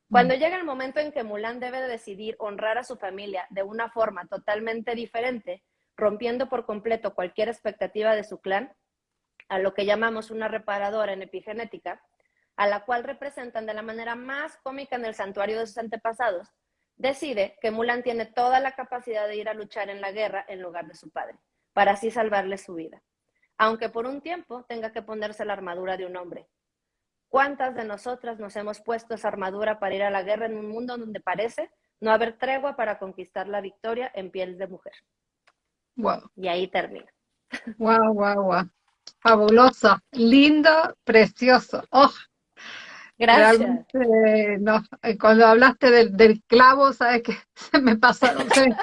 Cuando mm. llega el momento en que Mulan debe decidir honrar a su familia de una forma totalmente diferente, rompiendo por completo cualquier expectativa de su clan, a lo que llamamos una reparadora en epigenética, a la cual representan de la manera más cómica en el santuario de sus antepasados, decide que Mulan tiene toda la capacidad de ir a luchar en la guerra en lugar de su padre, para así salvarle su vida, aunque por un tiempo tenga que ponerse la armadura de un hombre. ¿Cuántas de nosotras nos hemos puesto esa armadura para ir a la guerra en un mundo donde parece no haber tregua para conquistar la victoria en piel de mujer? Wow. Y ahí termina. Wow, wow, wow. Fabuloso, lindo, precioso. Oh, Gracias. no, eh, cuando hablaste del, clavo, sabes que [LAUGHS] se me pasó, se me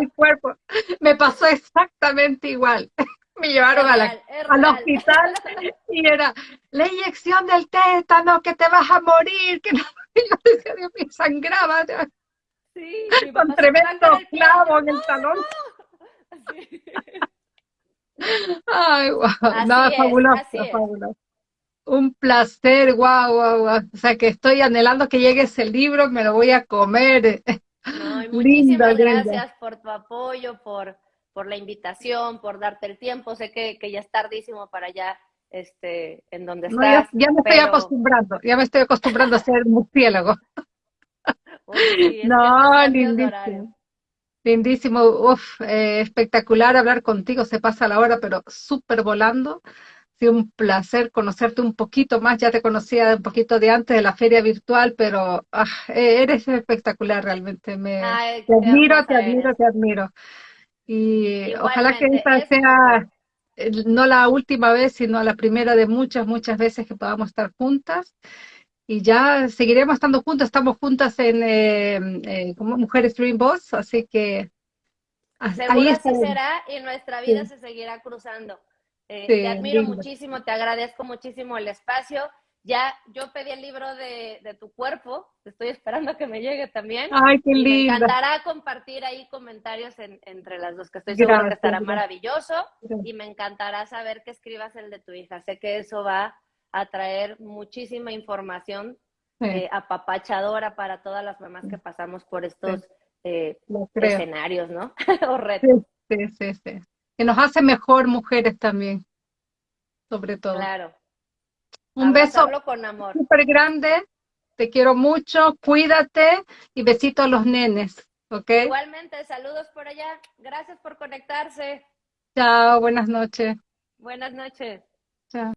el cuerpo. Me pasó exactamente igual. [LAUGHS] Me llevaron a la, al hospital y era la inyección del tétano, que te vas a morir, que no. [LAUGHS] yo decía, Dios mío, sangraba. Sí, con tremendo clavo en el talón. Ay, wow. no, fabuloso, fabuloso. Un placer, guau, guau, guau. O sea que estoy anhelando que llegue ese libro, me lo voy a comer. [LAUGHS] muchísimas gracias por tu apoyo, por, por la invitación, por darte el tiempo. Sé que, que ya es tardísimo para allá, este, en donde estás. ya, me estoy acostumbrando, ya me estoy acostumbrando a ser murciélago. [LAUGHS] no, lindísimo. Lindísimo, uf, eh, espectacular hablar contigo, se pasa la hora, pero súper volando sido un placer conocerte un poquito más, ya te conocía un poquito de antes de la feria virtual, pero ah, e-, eres espectacular realmente, me, te admiro, te admiro, te admiro. Y ojalá que esta sea no la última vez, sino la primera de muchas, muchas veces que podamos estar juntas. Y ya seguiremos estando juntas, estamos juntas en eh, eh, como Mujeres Dream Boss, así que... Seguro ahí será y nuestra vida se seguirá cruzando. Eh, te admiro muchísimo, te agradezco muchísimo el espacio. Ya yo pedí el libro de, tu cuerpo, estoy esperando que me llegue también. Ay, qué lindo. Me encantará compartir ahí comentarios entre las dos, que estoy segura que estará maravilloso. Y me encantará saber que escribas el de tu hija. Sé que eso va a traer muchísima información eh, apapachadora para todas las mamás que pasamos por estos eh, escenarios, ¿no? [LAUGHS] o retos. Sí, sí, sí que nos hace mejor mujeres también, sobre todo. Claro. Un beso con amor. súper grande, Te quiero mucho, cuídate y besito a los nenes, ¿ok? Igualmente, saludos por allá. Gracias por conectarse. Chao, buenas noches. Buenas noches. Chao.